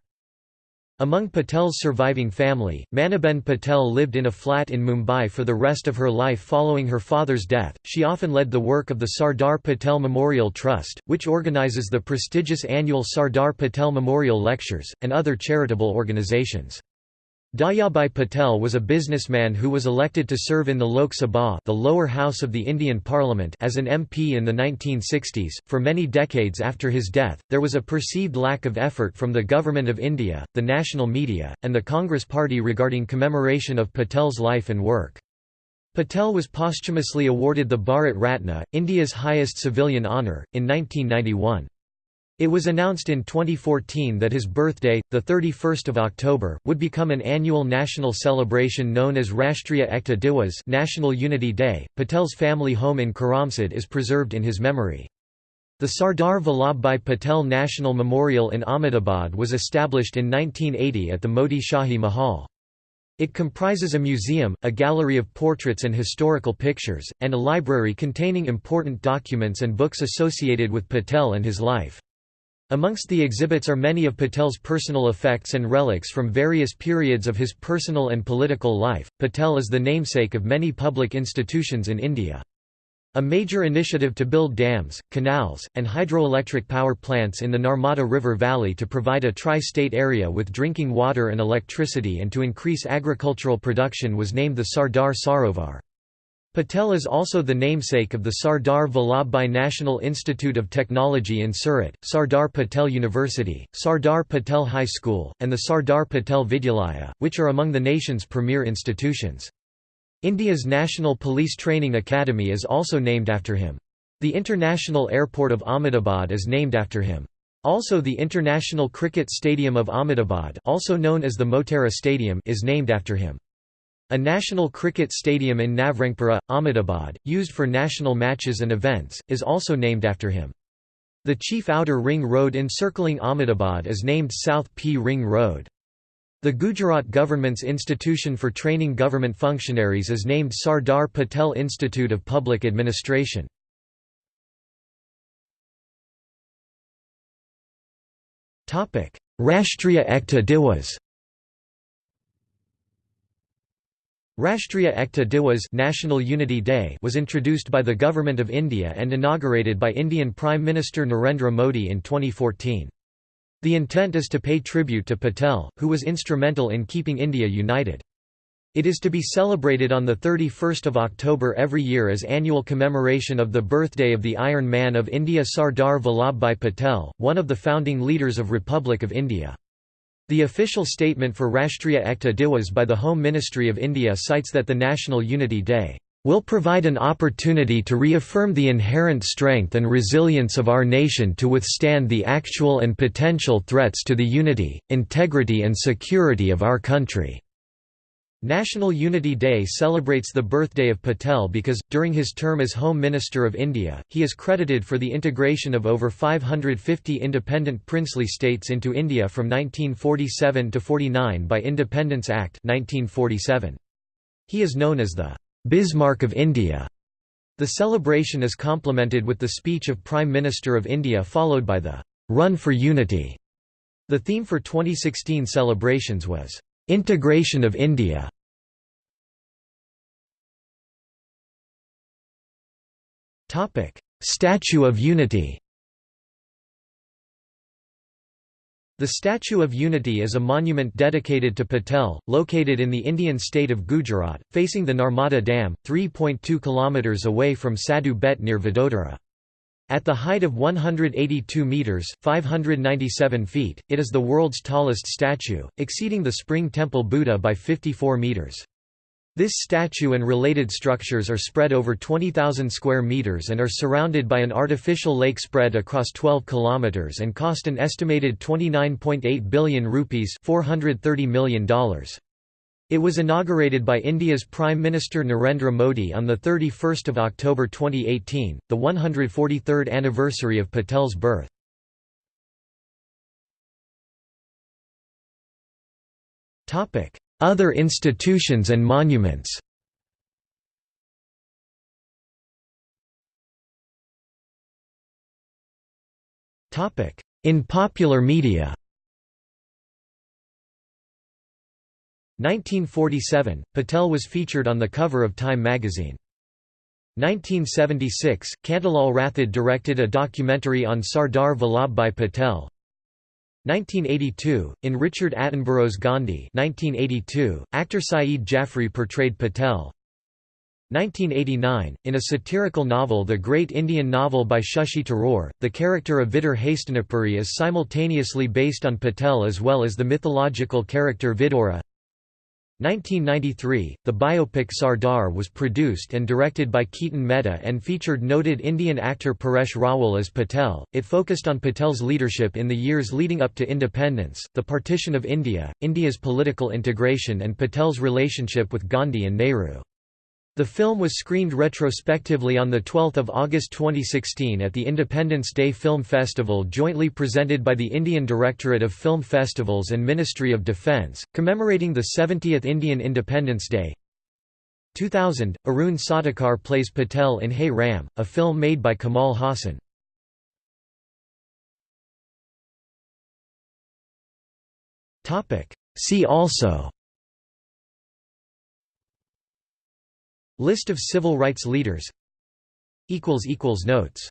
Among Patel's surviving family, Maniben Patel lived in a flat in Mumbai for the rest of her life following her father's death. She often led the work of the Sardar Patel Memorial Trust, which organizes the prestigious annual Sardar Patel Memorial Lectures, and other charitable organizations. Dahyabhai Patel was a businessman who was elected to serve in the Lok Sabha the lower house of the Indian Parliament as an MP in the 1960s. For many decades after his death, there was a perceived lack of effort from the Government of India, the national media, and the Congress Party regarding commemoration of Patel's life and work. Patel was posthumously awarded the Bharat Ratna, India's highest civilian honour, in 1991. It was announced in 2014 that his birthday, 31 October, would become an annual national celebration known as Rashtriya Ekta Diwas National Unity Day. Patel's family home in Karamsad is preserved in his memory. The Sardar Vallabhbhai Patel National Memorial in Ahmedabad was established in 1980 at the Moti Shahi Mahal. It comprises a museum, a gallery of portraits and historical pictures, and a library containing important documents and books associated with Patel and his life. Amongst the exhibits are many of Patel's personal effects and relics from various periods of his personal and political life. Patel is the namesake of many public institutions in India. A major initiative to build dams, canals, and hydroelectric power plants in the Narmada River Valley to provide a tri-state area with drinking water and electricity and to increase agricultural production was named the Sardar Sarovar. Patel is also the namesake of the Sardar Vallabhbhai National Institute of Technology in Surat, Sardar Patel University, Sardar Patel High School, and the Sardar Patel Vidyalaya, which are among the nation's premier institutions. India's National Police Training Academy is also named after him. The International Airport of Ahmedabad is named after him. Also the International Cricket Stadium of Ahmedabad also known as the Motera Stadium is named after him. A national cricket stadium in Navrangpura, Ahmedabad, used for national matches and events, is also named after him. The chief outer ring road encircling Ahmedabad is named South P Ring Road. The Gujarat government's institution for training government functionaries is named Sardar Patel Institute of Public Administration. Rashtriya Ekta Diwas Rashtriya Ekta Diwas National Unity Day was introduced by the Government of India and inaugurated by Indian Prime Minister Narendra Modi in 2014. The intent is to pay tribute to Patel, who was instrumental in keeping India united. It is to be celebrated on 31 October every year as annual commemoration of the birthday of the Iron Man of India Sardar Vallabhbhai Patel, one of the founding leaders of Republic of India. The official statement for Rashtriya Ekta Diwas by the Home Ministry of India cites that the National Unity Day will provide an opportunity to reaffirm the inherent strength and resilience of our nation to withstand the actual and potential threats to the unity, integrity and security of our country." National Unity Day celebrates the birthday of Patel because, during his term as Home Minister of India, he is credited for the integration of over 550 independent princely states into India from 1947 to 49 by Independence Act 1947. He is known as the Bismarck of India. The celebration is complemented with the speech of Prime Minister of India followed by the Run for Unity. The theme for 2016 celebrations was Integration of India. Statue of Unity. The Statue of Unity is a monument dedicated to Patel, located in the Indian state of Gujarat, facing the Narmada Dam, 3.2 km away from Sadhu Bet near Vadodara. At the height of 182 metres 597 feet, it is the world's tallest statue, exceeding the Spring Temple Buddha by 54 metres. This statue and related structures are spread over 20,000 square meters and are surrounded by an artificial lake spread across 12 kilometers and cost an estimated 29.8 billion rupees $430 million. It was inaugurated by India's Prime Minister Narendra Modi on 31 October 2018, the 143rd anniversary of Patel's birth. Other institutions and monuments In popular media 1947, Patel was featured on the cover of Time magazine. 1976, Kantilal Rathod directed a documentary on Sardar Vallabhbhai Patel, 1982, in Richard Attenborough's Gandhi 1982, actor Saeed Jaffrey portrayed Patel 1989, in a satirical novel The Great Indian Novel by Shashi Tharoor, the character of Vidur Hastinapuri is simultaneously based on Patel as well as the mythological character Vidura 1993, the biopic Sardar was produced and directed by Ketan Mehta and featured noted Indian actor Paresh Rawal as Patel. It focused on Patel's leadership in the years leading up to independence, the partition of India, India's political integration and Patel's relationship with Gandhi and Nehru. The film was screened retrospectively on 12 August 2016 at the Independence Day Film Festival jointly presented by the Indian Directorate of Film Festivals and Ministry of Defence, commemorating the 70th Indian Independence Day. 2000, Arun Satakar plays Patel in Hey Ram, a film made by Kamal Haasan. See also List of civil rights leaders. Notes